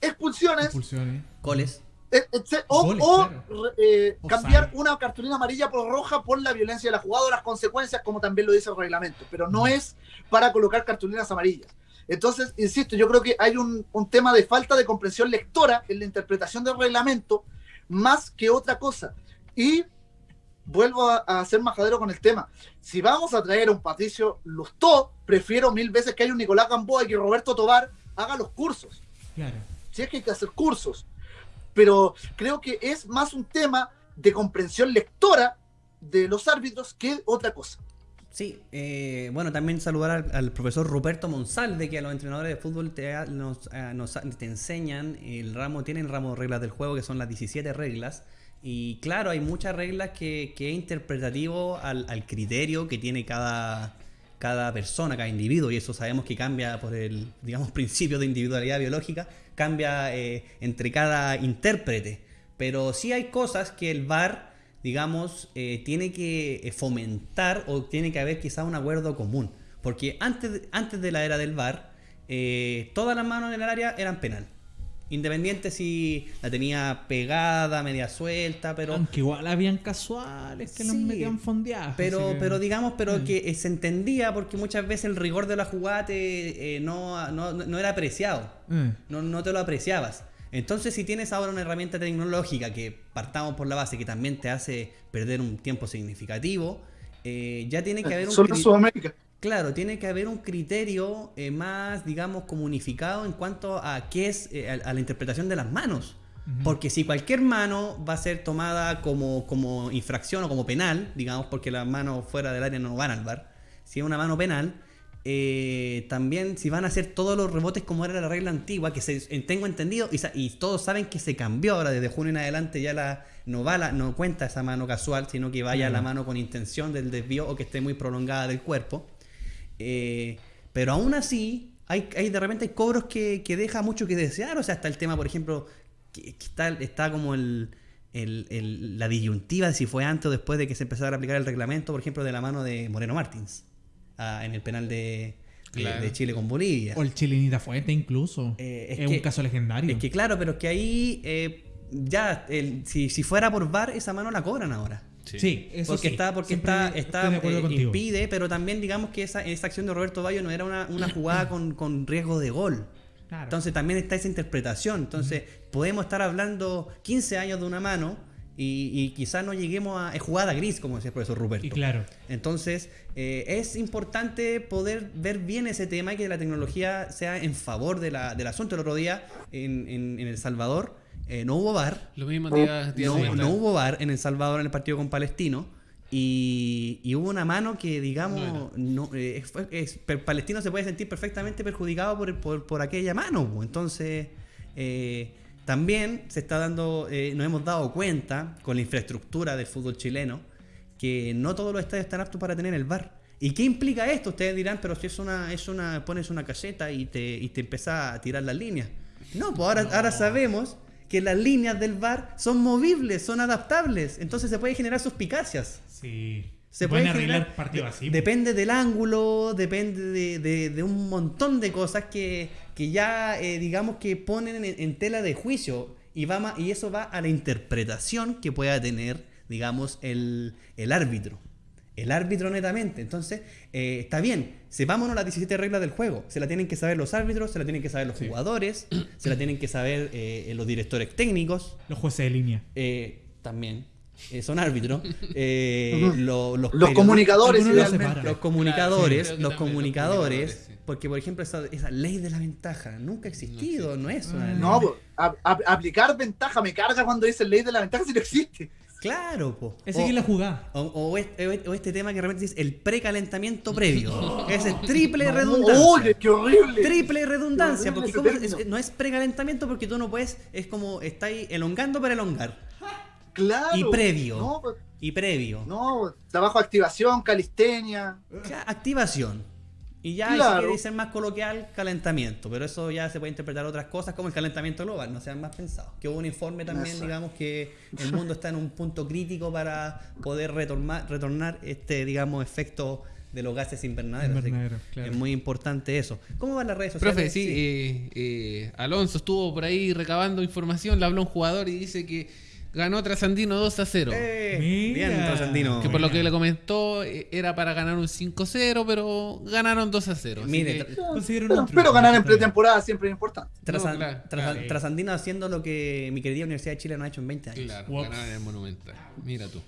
expulsiones, Expulsiones. Goles. etc- o, Goles, o, claro. re- eh, O cambiar una cartulina amarilla por roja por la violencia de la jugada o las consecuencias, como también lo dice el reglamento, pero no Mm. es para colocar cartulinas amarillas. Entonces, insisto, yo creo que hay un, un tema de falta de comprensión lectora en la interpretación del reglamento más que otra cosa. Y vuelvo a, a ser majadero con el tema. Si vamos a traer a un Patricio Lustó, prefiero mil veces que haya un Nicolás Gamboa y que Roberto Tobar haga los cursos. Claro. Si es que hay que hacer cursos. Pero creo que es más un tema de comprensión lectora de los árbitros que otra cosa. Sí, eh, bueno, también saludar al, al profesor Ruperto Monsalve, que a los entrenadores de fútbol te, ha- nos, eh, nos- te enseñan el ramo, tienen ramo de reglas del juego, que son las 17 reglas. Y claro, hay muchas reglas que, que es interpretativo al, al criterio que tiene cada, cada persona, cada individuo, y eso sabemos que cambia por el, digamos, *laughs* principio de individualidad biológica, cambia eh, entre cada intérprete. Pero sí hay cosas que el VAR, digamos, eh, tiene que eh, fomentar o tiene que haber quizá un acuerdo común. Porque antes, antes de la era del VAR, eh, todas las manos en el área eran penal. Independiente si la tenía pegada, media suelta, pero... Aunque igual habían casuales que los Sí, metían fondeados. Pero, que- pero digamos, pero Mm. que eh, se entendía porque muchas veces el rigor de la jugada te, eh, no, no, no era apreciado. Eh, No, no te lo apreciabas. Entonces, si tienes ahora una herramienta tecnológica que partamos por la base que también te hace perder un tiempo significativo, eh, ya tiene que haber un Solo Sudamérica. Claro, tiene que haber un criterio eh, más, digamos, comunificado en cuanto a qué es eh, a, a la interpretación de las manos. Porque si cualquier mano va a ser tomada como, como infracción o como penal, digamos, porque las manos fuera del área no van al bar, si es una mano penal, eh, también si van a hacer todos los rebotes como era la regla antigua, que se, tengo entendido, y, todos saben que se cambió ahora, desde junio en adelante ya la, no, va la, no cuenta esa mano casual, sino que vaya la mano con intención del desvío o que esté muy prolongada del cuerpo. Eh, pero aún así, hay, hay de repente hay cobros que, que deja mucho que desear. O sea, está el tema, por ejemplo, que, que está, está como el, el- el- la disyuntiva de si fue antes o después de que se empezara a aplicar el reglamento, por ejemplo, de la mano de Moreno Martins ah, en el penal de, de- Claro. de Chile con Bolivia. O el chilenita fuerte incluso. Eh, es es un caso legendario. Es que claro, pero es que ahí eh, ya, el- si, si fuera por VAR, esa mano la cobran ahora. Sí, eso porque sí. está, porque Siempre está, está eh, impide, pero también digamos que esa, esa acción de Roberto Bayo no era una, una *laughs* jugada con, con riesgo de gol. Claro. Entonces también está esa interpretación. Entonces podemos estar hablando 15 años de una mano y, y quizás no lleguemos a es jugada gris, como decía el profesor Ruperto. y claro. Entonces, eh, es importante poder ver bien ese tema y que la tecnología sea en favor de la- del asunto. El otro día en, en- en El Salvador eh, no hubo Lo mismo días no, hubo VAR en El Salvador en el partido con Palestino. Y, y hubo una mano que, digamos, no, eh, es- Palestino se puede sentir perfectamente perjudicado por, por, por aquella mano. po. Entonces, eh, también se está dando, nos hemos dado cuenta con la infraestructura del fútbol chileno que no todos los estadios están aptos para tener el VAR. ¿Y qué implica esto? Ustedes dirán, pero si es una, es una, pones una caseta y te, y te empezás a tirar las líneas. No, pues ahora, ahora sabemos que las líneas del VAR son movibles, son adaptables. Entonces se puede generar suspicacias. Sí. Se pueden puede arreglar generar- partidos así. Depende del ángulo, depende de, de- de un montón de cosas que, que ya, eh, digamos, que ponen en, en tela de juicio. Y, va ma- y eso va a la interpretación que pueda tener, digamos, el, el árbitro. El árbitro netamente. Entonces, eh, está bien, sepámonos las 17 reglas del juego. Se la tienen que saber los árbitros, se la tienen que saber los jugadores, se la tienen que saber eh, los directores técnicos. Los jueces de línea. eh, también eh, son árbitros. eh, lo- los, Los comunicadores, algunos lo idealmente. separan. los comunicadores, sí, los los comunicadores, sí. porque por ejemplo esa, esa ley de la ventaja nunca ha existido, no, es una Ah. ley. No, po, a- a- aplicar ventaja me carga cuando dice ley de la ventaja si no existe. Claro, po. Es O- seguir la jugada. O, o este, o este tema que realmente dice el precalentamiento previo. *laughs* Ese es triple No, redundancia. Oye, qué horrible. Triple redundancia, porque horrible ¿cómo ese es- no es precalentamiento porque tú no puedes, es como estáis elongando para elongar. Claro. Y previo. No, Y previo. no, trabajo de activación, calistenia. Ca- Activación. Y ya, y si Claro. ser más coloquial, calentamiento. Pero eso ya se puede interpretar otras cosas como el calentamiento global, no sean más pensados. Que hubo un informe también, digamos, que el mundo está en un punto crítico para poder retornar, retornar este, digamos, efecto de los gases invernaderos. Así que Invernadero, claro. Es muy importante eso. ¿Cómo van las redes sociales? Profe, sí, eh, eh, Alonso estuvo por ahí recabando información, le habló a un jugador y dice que ganó Trasandino 2 a 0. Eh, bien, Trasandino. que por lo que le comentó eh, era para ganar un 5-0, pero ganaron 2 a 0. así Mire, que- Pero, un pero triunfo, ganar en pretemporada siempre es importante. Trasan- No, claro, Trasan- claro. Trasandino haciendo lo que mi querida Universidad de Chile no ha hecho en 20 años. Claro, Ups. ganaron en el Monumental. Mira tú.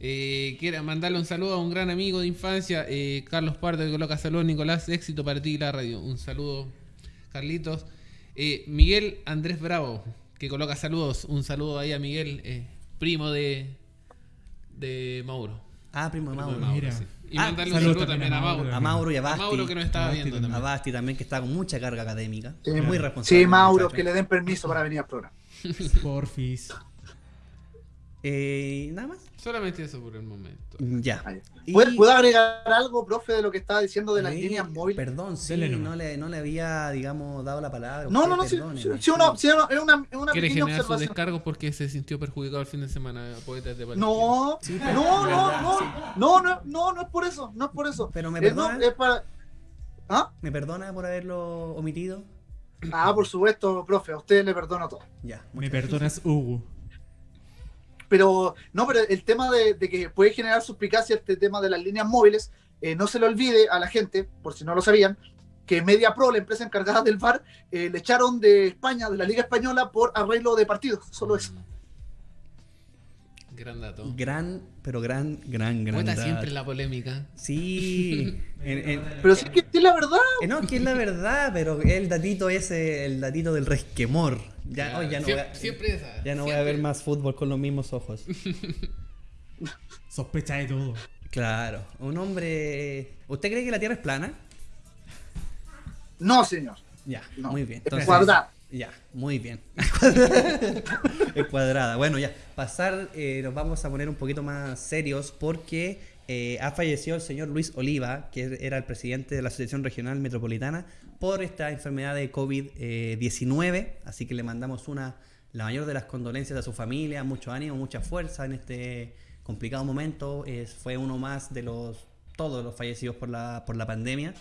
Eh, quiero mandarle un saludo a un gran amigo de infancia, eh, Carlos Pardo, que coloca saludos, Nicolás, éxito para ti y la radio. Un saludo, Carlitos. Eh, Miguel Andrés Bravo, que coloca saludos. Un saludo ahí a Miguel, eh, primo de, de Mauro. Ah, primo de Primo de Mauro. Mira. sí. Y Ah, mandarle un saludos saludo también también a Mauro. Mauro. A Mauro y a A Basti. Mauro que nos estaba Basti viendo también. A. Basti también, que está con mucha carga académica. Sí, Es muy responsable. Sí, Mauro, que le den permiso para venir al programa. *laughs* Porfis. Eh, Nada más. Solamente eso por el momento. Ya. Y- ¿Puedo, puedo agregar algo, profe, de lo que estaba diciendo de las Sí, líneas móviles? Perdón, sí, no le, no le había, digamos, dado la palabra. No, Usted no, no, sí, perdóneme. sí, sí, una, sí, una- es una, es una Quiere generar observación. descargos porque se sintió perjudicado el fin de semana, poetas de Palestina. No, Sí, pero- no, no, verdad, no, no, no, no, no es por eso, no es por eso. Pero me Es, no, perdona. es para... ¿Ah? ¿Me perdona por haberlo omitido? ah, por supuesto, profe, a usted le perdono todo. Ya. Me perdonas, Hugo. Pero, no, pero el tema de, de que puede generar suspicacia este tema de las líneas móviles, eh, no se le olvide a la gente, por si no lo sabían, que Media Pro, la empresa encargada del VAR, eh, le echaron de España, de la Liga Española, por arreglo de partidos, solo eso. Gran dato. Gran, pero gran, gran, gran. Poeta dato. siempre en la polémica. Sí. *laughs* En- en- Pero sí que es la verdad. eh, no, que es la verdad, pero el datito ese, el datito del resquemor. Ya, Claro, ya no, siempre, voy a, siempre esa. ya no voy a ver más fútbol con los mismos ojos. *laughs* Sospecha de todo. Claro, un hombre. ¿Usted cree que la Tierra es plana? No, señor. Ya, No, muy bien. es Entonces- cuadrada. Ya, muy bien. *laughs* cuadrada. Bueno, ya, pasar, eh, nos vamos a poner un poquito más serios porque eh, ha fallecido el señor Luis Oliva, que era el presidente de la Asociación Regional Metropolitana, por esta enfermedad de COVID-19. Así que le mandamos una, la mayor de las condolencias a su familia, mucho ánimo, mucha fuerza en este complicado momento. Fue uno más de los todos los fallecidos por la, por la pandemia.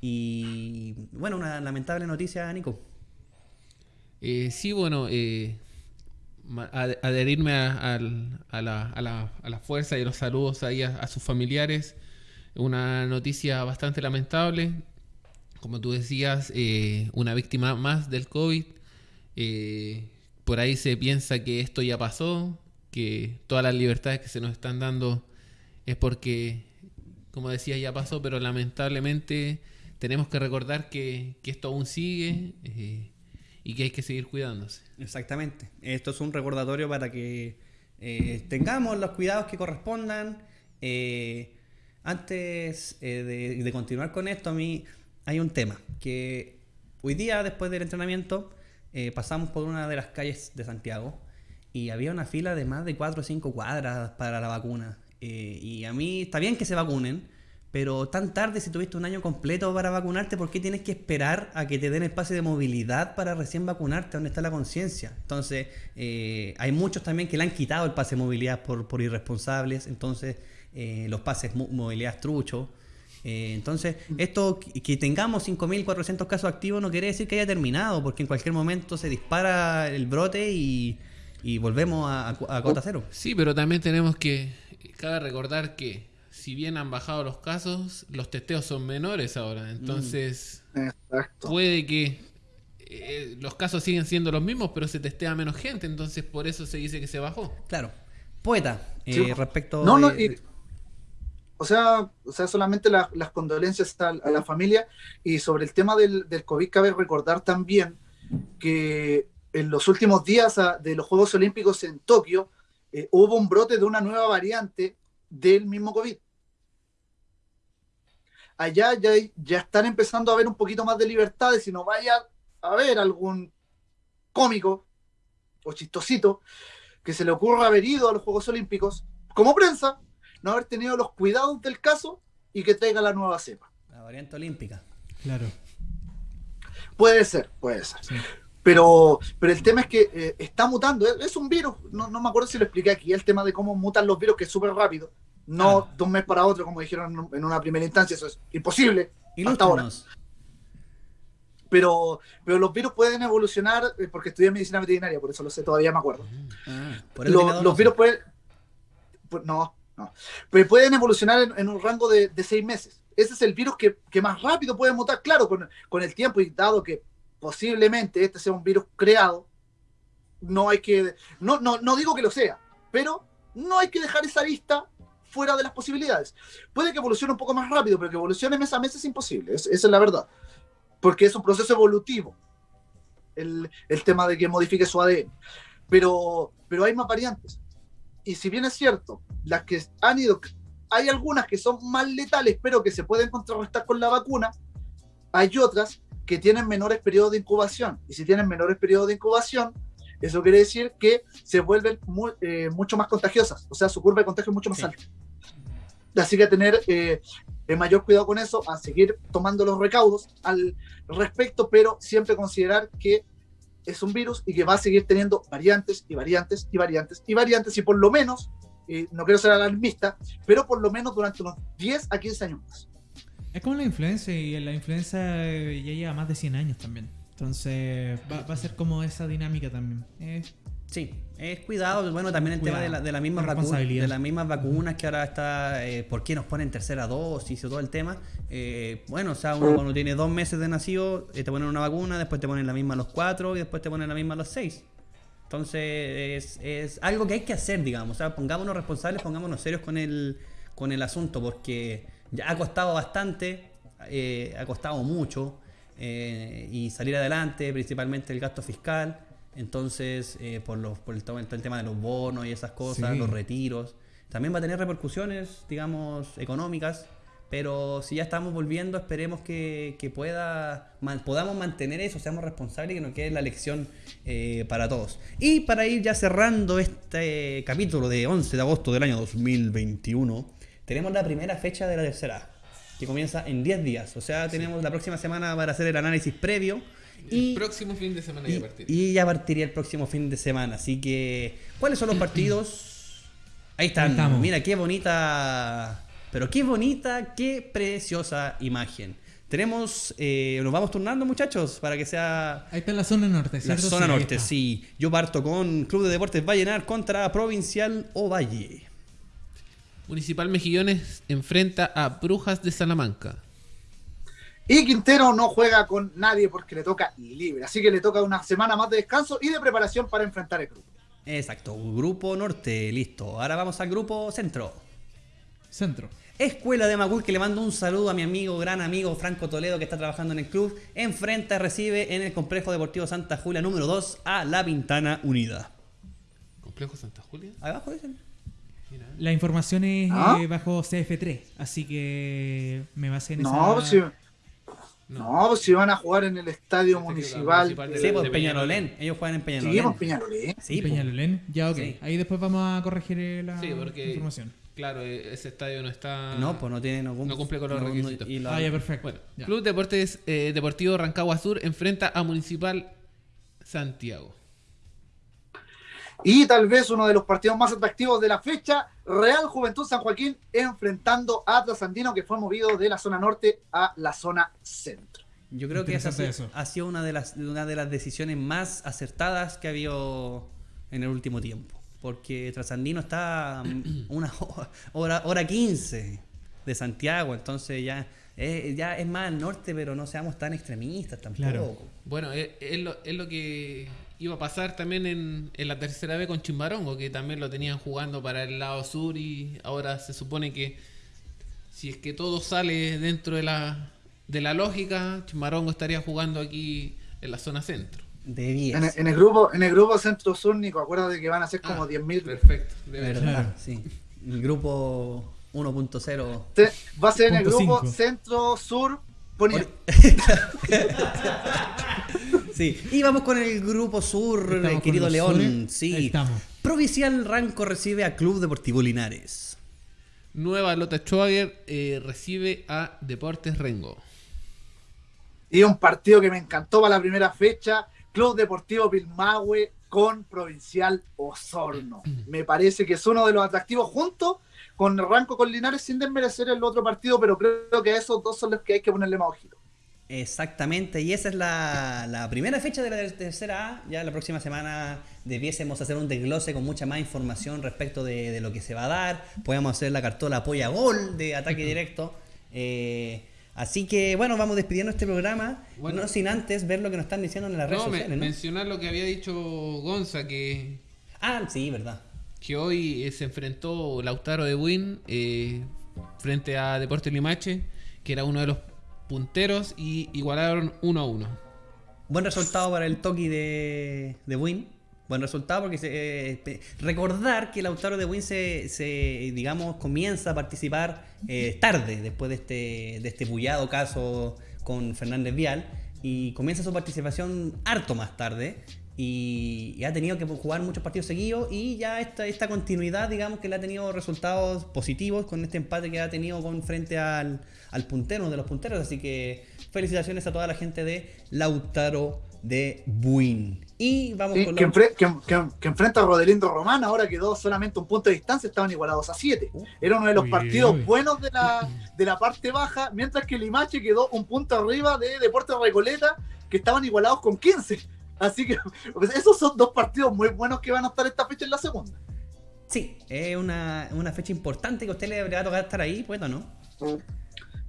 Y bueno, una lamentable noticia, Nico. Eh, sí, bueno, eh, adherirme a, a la, a, la, fuerza y los saludos ahí a, sus familiares. Una noticia bastante lamentable. Como tú decías, eh, una víctima más del COVID. Eh, por ahí se piensa que esto ya pasó, que todas las libertades que se nos están dando es porque, como decía, ya pasó, pero lamentablemente tenemos que recordar que, que esto aún sigue. eh, y que hay que seguir cuidándose. Exactamente. Esto es un recordatorio para que eh, tengamos los cuidados que correspondan. Eh, antes eh, de, de continuar con esto, a mí hay un tema que hoy día, después del entrenamiento, eh, pasamos por una de las calles de Santiago y había una fila de más de 4 o 5 cuadras para la vacuna. Eh, y a mí está bien que se vacunen, pero tan tarde si tuviste un año completo para vacunarte, ¿por qué tienes que esperar a que te den espacio de movilidad para recién vacunarte? ¿Dónde está la conciencia? Entonces, eh, hay muchos también que le han quitado el pase de movilidad por, por irresponsables, entonces eh, los pases mo- movilidad truchos. Eh, entonces, esto que tengamos 5.400 casos activos no quiere decir que haya terminado, porque en cualquier momento se dispara el brote y, y volvemos a, a cota cero. Sí, pero también tenemos que, cabe recordar que si bien han bajado los casos, los testeos son menores ahora. Entonces, Exacto. puede que eh, los casos siguen siendo los mismos, pero se testea menos gente. Entonces, por eso se dice que se bajó. Claro. Poeta, eh, Sí. respecto No, no, de- y- o sea, o sea, solamente la- las condolencias a, a la familia y sobre el tema del, del COVID cabe recordar también que en los últimos días ah, de los Juegos Olímpicos en Tokio eh, hubo un brote de una nueva variante del mismo COVID. Allá ya, ya están empezando a haber un poquito más de libertades y no vaya a haber algún cómico o chistosito que se le ocurra haber ido a los Juegos Olímpicos como prensa, no haber tenido los cuidados del caso y que traiga la nueva cepa. la variante olímpica. Claro. Puede ser, puede ser. Sí. Pero, pero el tema es que eh, está mutando, es, es un virus, no, no me acuerdo si lo expliqué aquí, el tema de cómo mutan los virus, que es súper rápido, no Ah. de un mes para otro, como dijeron en- una primera instancia, eso es imposible hasta ahora. Pero, pero los virus pueden evolucionar, eh, porque estudié medicina veterinaria, por eso lo sé, todavía me acuerdo. Ah, Lo- dos los virus pueden. pues, no, no. Pero pueden evolucionar en, en un rango de, de seis meses. Ese es el virus que, que más rápido puede mutar, claro, con, con el tiempo y dado que posiblemente este sea un virus creado, no hay que. No, no, no digo que lo sea, pero no hay que dejar esa vista fuera de las posibilidades. Puede que evolucione un poco más rápido, pero que evolucione mes a mes es imposible, es- esa es la verdad. Porque es un proceso evolutivo el, el tema de que modifique su ADN. Pero, pero hay más variantes. Y si bien es cierto, las que han ido, hay algunas que son más letales, pero que se pueden contrarrestar con la vacuna, hay otras que tienen menores periodos de incubación. Y si tienen menores periodos de incubación, eso quiere decir que se vuelven mu- eh, mucho más contagiosas. O sea, su curva de contagio es mucho más Sí. alta. Así que a tener eh, eh, mayor cuidado con eso, a seguir tomando los recaudos al respecto, pero siempre considerar que es un virus y que va a seguir teniendo variantes y variantes y variantes y variantes y por lo menos, eh, no quiero ser alarmista, pero por lo menos durante unos 10 a 15 años más. Es como la influenza y la influenza eh, ya lleva más de 100 años también. Entonces va, va a ser como esa dinámica también. Eh, Sí, es cuidado. Bueno, también el tema de, la, de las mismas vacunas, Responsabilidad. de las mismas vacunas que ahora está, eh, ¿por qué nos ponen tercera dosis y todo el tema? Eh, bueno, o sea, uno cuando tiene dos meses de nacido, eh, te ponen una vacuna, después te ponen la misma a los cuatro y después te ponen la misma a los seis. Entonces, es, es algo que hay que hacer, digamos. O sea, pongámonos responsables, pongámonos serios con el, con el asunto, porque ya ha costado bastante, eh, ha costado mucho, eh, y salir adelante, principalmente el gasto fiscal. Entonces, eh, por, los, por el, el tema de los bonos y esas cosas, Sí. los retiros, también va a tener repercusiones, digamos, económicas. Pero si ya estamos volviendo, esperemos que, que pueda, man- podamos mantener eso, seamos responsables y que nos quede la lección eh, para todos. Y para ir ya cerrando este capítulo de 11 de agosto del año 2021, tenemos la primera fecha de la tercera, que comienza en 10 días. O sea, tenemos la próxima semana para hacer el análisis previo. Y el próximo fin de semana y, ya a partir. y ya partiría el próximo fin de semana. Así que, ¿cuáles son los *clears throat* partidos? Ahí están. Ahí estamos. Mira, qué bonita. Pero qué bonita, qué preciosa imagen. Tenemos. eh, nos vamos turnando, muchachos, para que sea. ahí está la zona norte, La ¿cierto? zona Sí, ahí norte, sí. Yo parto con Club de Deportes Vallenar contra Provincial Ovalle. Municipal Mejillones enfrenta a Brujas de Salamanca. Y Quintero no juega con nadie porque le toca libre. Así que le toca una semana más de descanso y de preparación para enfrentar el grupo. Exacto, Grupo Norte, listo. Ahora vamos al Grupo Centro. Centro. Escuela de Macul, que le mando un saludo a mi amigo, gran amigo Franco Toledo, que está trabajando en el club. Enfrenta, recibe en el Complejo Deportivo Santa Julia número 2 a La Pintana Unida. Complejo Santa Julia. Ahí abajo dicen. Mira. La información es ¿Ah? eh, bajo CF3, así que me basé en No, esa... si, No, pues si van a jugar en el estadio Este municipal. municipal de Sí, pues de Peñalolén. Ellos juegan en Peñalolén. Sí, pues. Peñalolén. Ya, ok. Sí. Ahí después vamos a corregir eh, la Sí, porque- información. Claro, eh, ese estadio no está. No, pues no tiene. Cum- No cumple con los no- no- requisitos. y la- Ah, ya, perfecto. Bueno, Ya. Club Deportes eh, Deportivo Rancagua Sur enfrenta a Municipal Santiago. Y tal vez uno de los partidos más atractivos de la fecha, Real Juventud San Joaquín enfrentando a Atlas Andino que fue movido de la zona norte a la zona centro. Yo creo que esa ha sido, Interesante eso. ha sido una, de las, una de las decisiones más acertadas que ha habido en el último tiempo. Porque Trasandino está *clears throat* una ho- hora, hora 15 de Santiago, entonces ya, es- ya es más al norte, pero no seamos tan extremistas tampoco. Claro. Bueno, es, es lo, es lo que iba a pasar también en, en la tercera vez con Chimbarongo, que también lo tenían jugando para el lado sur y ahora se supone que si es que todo sale dentro de la, de la lógica, Chimbarongo estaría jugando aquí en la zona centro. De 10. En, el- en el grupo, en el grupo centro sur, Nico, acuérdate que van a ser como Ah, 10.000. Perfecto. de verdad. Sí. El grupo 1.0. Te- Va a ser en el grupo centro sur poniente. *laughs* *laughs* Sí, y vamos con el grupo sur, Estamos eh, querido León. sures. Sí. Ahí estamos. Provincial Ranco recibe a Club Deportivo Linares. Nueva Lota Schwager eh, recibe a Deportes Rengo. Y un partido que me encantó para la primera fecha, Club Deportivo Pilmahue con Provincial Osorno. *clears throat* Me parece que es uno de los atractivos junto con Ranco con Linares sin desmerecer el otro partido, pero creo que a esos dos son los que hay que ponerle más ojito. Exactamente, y esa es la, la primera fecha de la ter- tercera A. Ya la próxima semana debiésemos hacer un desglose con mucha más información respecto de, de lo que se va a dar. Podemos hacer la cartola apoya gol de ataque directo. Eh, así que bueno, vamos despidiendo este programa. Bueno. no sin antes ver lo que nos están diciendo en las redes No, sociales. ¿no? mencionar lo que había dicho Gonza, que Ah, sí, verdad. que hoy eh, se enfrentó Lautaro de Win eh, frente a Deportes Limache, que era uno de los punteros, y igualaron 1 a 1. Buen resultado para el Toki de, de Win. Buen resultado porque se, eh, recordar que Lautaro de Win se, se, digamos, comienza a participar eh, tarde después de este, de este bullado caso con Fernández Vial y comienza su participación harto más tarde y, y ha tenido que jugar muchos partidos seguidos y ya esta, esta continuidad, digamos, que le ha tenido resultados positivos con este empate que ha tenido con frente al, al puntero, uno de los punteros. Así que felicitaciones a toda la gente de Lautaro de Buin. Y vamos Sí, con que, la- enfre- que- que- que enfrenta a Rodelindo Román, ahora quedó solamente un punto de distancia, estaban igualados a 7. Era uno de los Uy, partidos uy. buenos de la, de la parte baja, mientras que Limache quedó un punto arriba de Deportes Recoleta, que estaban igualados con 15. Así que *laughs* pues, esos son dos partidos muy buenos que van a estar esta fecha en la segunda. Sí, es una, una fecha importante que a usted le va a tocar estar ahí, pues, ¿o ¿no?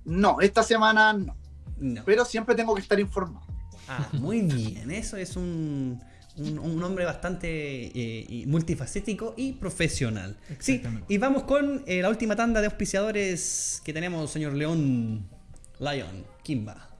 No, esta semana no, No. pero siempre tengo que estar informado. Ah, muy bien. Eso es un, un, un hombre bastante eh, y multifacético y profesional. Sí, y vamos con eh, la última tanda de auspiciadores que tenemos, señor León Lion Kimba.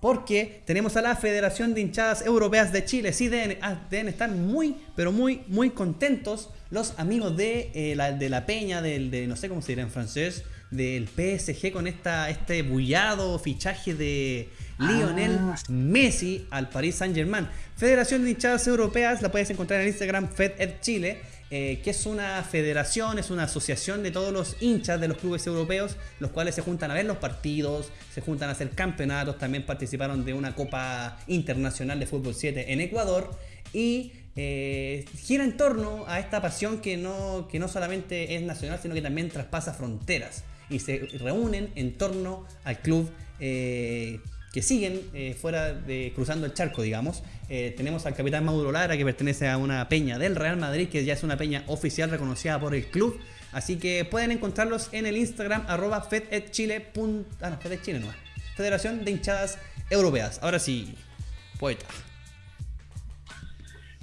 Porque tenemos a la Federación de Hinchadas Europeas de Chile. Sí, deben, ah, deben estar muy, pero muy, muy contentos los amigos de, eh, la, de la Peña, del, de no sé cómo se dirá en francés, del PSG con esta, este bullado fichaje de Lionel Ah. Messi al Paris Saint Germain. Federación de Hinchadas Europeas la puedes encontrar en Instagram FedEd Chile, eh, que es una federación, es una asociación de todos los hinchas de los clubes europeos, los cuales se juntan a ver los partidos, se juntan a hacer campeonatos, también participaron de una Copa Internacional de Fútbol 7 en Ecuador y eh, gira en torno a esta pasión que no, que no solamente es nacional, sino que también traspasa fronteras y se reúnen en torno al club eh, que siguen fuera de cruzando el charco, digamos. Eh, tenemos al capitán Mauro Lara, que pertenece a una peña del Real Madrid, que ya es una peña oficial reconocida por el club. Así que pueden encontrarlos en el Instagram arroba fededchile. Ah, no, fededchile no. Federación de Hinchadas Europeas. Ahora sí, poeta.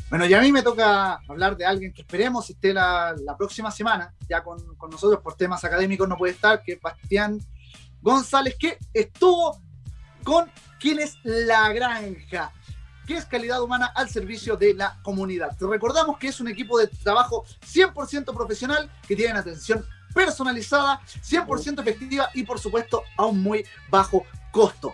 Bueno, y a mí me toca hablar de alguien que esperemos esté la, próxima semana, ya con, con nosotros por temas académicos no puede estar, que es Bastián González, que estuvo con quien es La Granja, que es calidad humana al servicio de la comunidad. Te recordamos que es un equipo de trabajo 100% profesional, que tienen atención personalizada, 100% efectiva y por supuesto a un muy bajo costo.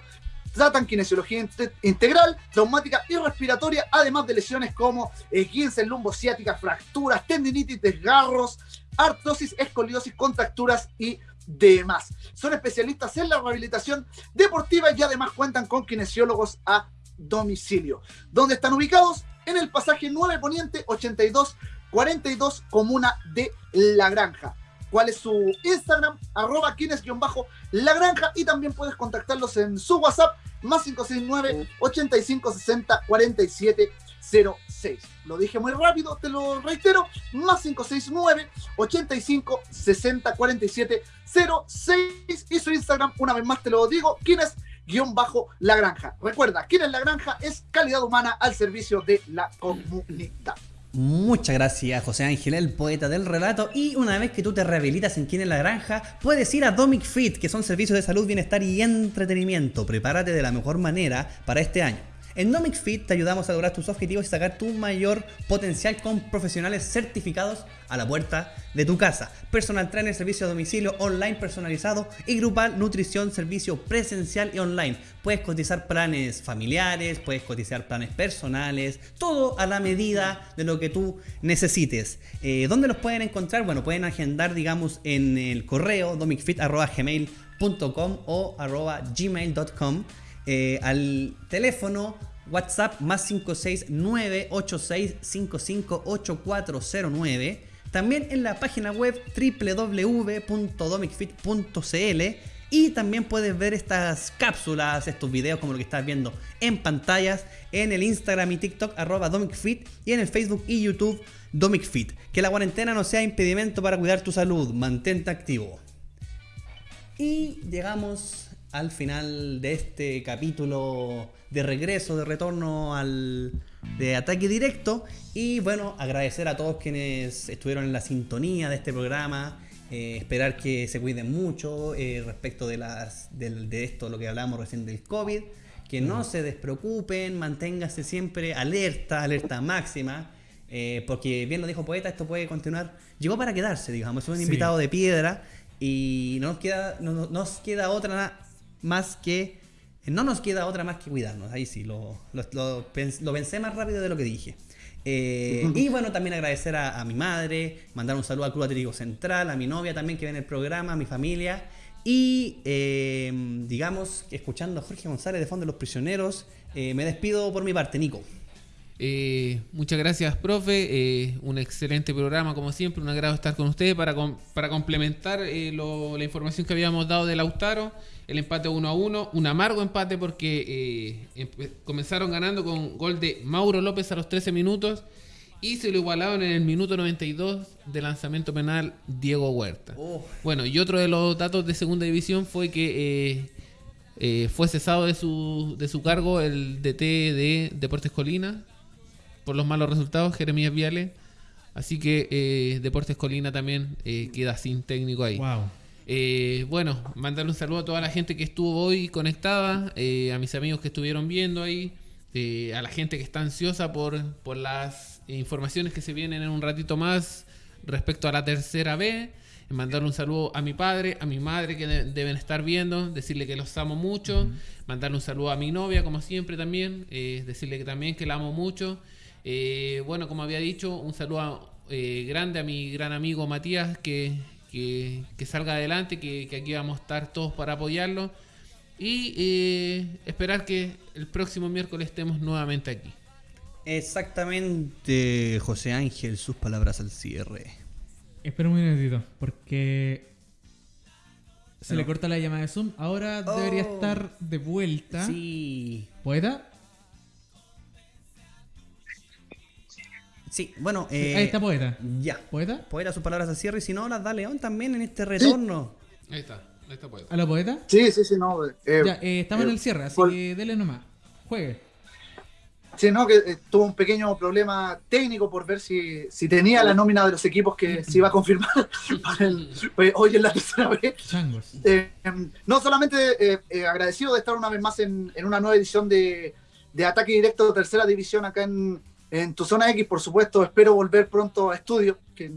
Tratan kinesiología inte- integral, traumática y respiratoria, además de lesiones como esguince lumbociática, fracturas, tendinitis, desgarros, artrosis, escoliosis, contracturas y demás. Son especialistas en la rehabilitación deportiva y además cuentan con kinesiólogos a domicilio. ¿Dónde están ubicados? En el pasaje 9 Poniente 82 42, comuna de La Granja. ¿Cuál es su Instagram? Arroba Kines-La Granja y también puedes contactarlos en su WhatsApp más 569 8560 47 06. Lo dije muy rápido, te lo reitero, más 569 85 60 47 06 y su Instagram, una vez más te lo digo, Kines guion bajo La Granja. Recuerda, Kines La Granja es calidad humana al servicio de la comunidad. Muchas gracias, José Ángel, el poeta del relato. Y una vez que tú te rehabilitas en Quien en la Granja, puedes ir a Domic Fit, que son servicios de salud, bienestar y entretenimiento. Prepárate de la mejor manera para este año. En Domic Fit te ayudamos a lograr tus objetivos y sacar tu mayor potencial con profesionales certificados a la puerta de tu casa. Personal trainer, servicio a domicilio, online personalizado y grupal, nutrición, servicio presencial y online. Puedes cotizar planes familiares, puedes cotizar planes personales, todo a la medida de lo que tú necesites. Eh, ¿Dónde los pueden encontrar? Bueno, pueden agendar, digamos, en el correo domicfit.gmail.com o gmail.com eh, al teléfono WhatsApp más 56986558409. También en la página web www.domicfit.cl y también puedes ver estas cápsulas, estos videos como lo que estás viendo en pantallas en el Instagram y TikTok arroba DomicFit y en el Facebook y YouTube DomicFit. Que la cuarentena no sea impedimento para cuidar tu salud, mantente activo. Y llegamos al final de este capítulo de regreso, de retorno al de ataque directo. Y bueno, agradecer a todos quienes estuvieron en la sintonía de este programa. eh, esperar que se cuiden mucho eh, respecto de, las, de esto, lo que hablamos recién del COVID. Que no se despreocupen, manténgase siempre alerta, alerta máxima. eh, porque bien lo dijo Poeta, esto puede continuar. Llegó para quedarse, digamos. Es un Sí. invitado de piedra y no nos queda, no, no- nos queda otra más que. No nos queda otra más que cuidarnos. Ahí sí, lo, lo, lo pens- lo pensé más rápido de lo que dije. Eh, y bueno, también agradecer a, mi madre, mandar un saludo al Club Atlético Central, a mi novia también que ve en el programa, a mi familia. Y eh, digamos, escuchando a Jorge González de Fondo de los Prisioneros, eh, me despido por mi parte, Nico. Eh, muchas gracias, profe. Eh, un excelente programa, como siempre. Un agrado estar con ustedes para, para complementar eh, la información que habíamos dado de Lautaro. El empate 1 a 1. Un amargo empate porque eh, comenzaron ganando con gol de Mauro López a los 13 minutos. Y se lo igualaron en el minuto 92 de lanzamiento penal Diego Huerta. Oh. Bueno, y otro de los datos de segunda división fue que eh, eh, fue cesado de su, de su cargo el DT de Deportes Colina por los malos resultados, Jeremías Viales. Así que eh, Deportes Colina también eh, queda sin técnico ahí. Wow. Eh, bueno, mandarle un saludo a toda la gente que estuvo hoy conectada, eh, a mis amigos que estuvieron viendo ahí, eh, a la gente que está ansiosa por, por las informaciones que se vienen en un ratito más respecto a la tercera B. Mandarle un saludo a mi padre, a mi madre que de- deben estar viendo, decirle que los amo mucho, mandarle un saludo a mi novia como siempre también, eh, decirle que también que la amo mucho. Eh, bueno, como había dicho, un saludo eh, grande a mi gran amigo Matías, que, que, que salga adelante, que, que aquí vamos a estar todos para apoyarlo. Y eh, esperar que el próximo miércoles estemos nuevamente aquí. Exactamente, José Ángel, sus palabras al cierre. Espera un minutito, porque se No. le corta la llamada de Zoom. Ahora debería Oh. estar de vuelta. Sí. ¿Poeta? Sí, bueno, eh, Ahí está Poeta. Ya. ¿Poeta? Poeta sus palabras al cierre y si no, las da León también en este retorno. Ahí está, ahí está pues. ¿Aló, Poeta? Sí, sí, sí, no. eh, ya, eh, estamos eh, en el cierre, así por- que dele nomás. Juegue. Sí, no, que eh, tuvo un pequeño problema técnico por ver si, si tenía la nómina de los equipos que se iba a confirmar *laughs* para el- pues, hoy en la tercera vez. Changos. Eh, no solamente eh, eh, agradecido de estar una vez más en, en una nueva edición de, de Ataque Directo Tercera División acá en, en tu zona X, por supuesto. Espero volver pronto a estudio, que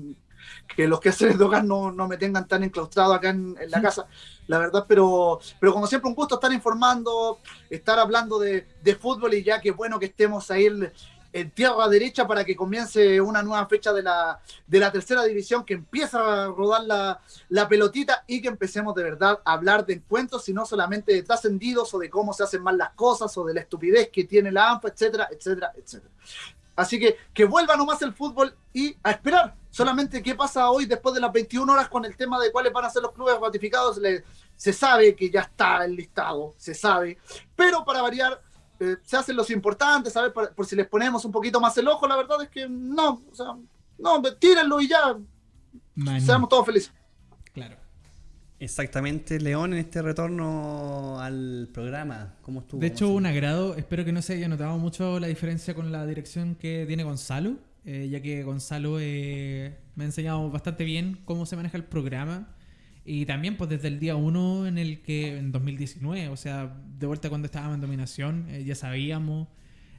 que los quehaceres de hogar no, no me tengan tan enclaustrado acá en, en la casa, la verdad, pero, pero como siempre un gusto estar informando, estar hablando de, de fútbol y ya que bueno que estemos ahí en, en tierra derecha para que comience una nueva fecha de la, de la tercera división, que empieza a rodar la, la pelotita y que empecemos de verdad a hablar de encuentros y no solamente de trascendidos o de cómo se hacen mal las cosas o de la estupidez que tiene la ANFA, etcétera, etcétera, etcétera. Así que que vuelva nomás el fútbol y a esperar solamente qué pasa hoy después de las 21 horas con el tema de cuáles van a ser los clubes ratificados. Le- se sabe que ya está el listado, se sabe, pero para variar eh, se hacen los importantes, ¿sabes? Por, por si les ponemos un poquito más el ojo, la verdad es que no, o sea, no, tírenlo y ya, Man, seamos todos felices. Claro. Exactamente, León, en este retorno al programa. ¿Cómo estuvo? De hecho, ¿Cómo un agrado. Espero que no se haya notado mucho la diferencia con la dirección que tiene Gonzalo, eh, ya que Gonzalo eh, me ha enseñado bastante bien cómo se maneja el programa. Y también, pues desde el día 1 en el que, en 2019, o sea, de vuelta cuando estábamos en dominación, eh, ya sabíamos,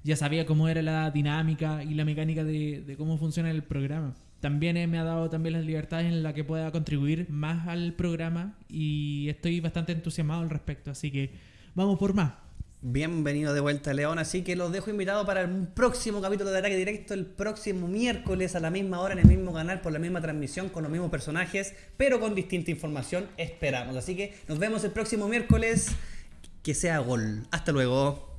ya sabía cómo era la dinámica y la mecánica de, de cómo funciona el programa. También eh, me ha dado también las libertades en la que pueda contribuir más al programa y estoy bastante entusiasmado al respecto. Así que vamos por más. Bienvenido de vuelta, León. Así que los dejo invitados para el próximo capítulo de Ataque Directo, el próximo miércoles a la misma hora en el mismo canal, por la misma transmisión, con los mismos personajes, pero con distinta información. Esperamos. Así que nos vemos el próximo miércoles. Que sea gol. Hasta luego.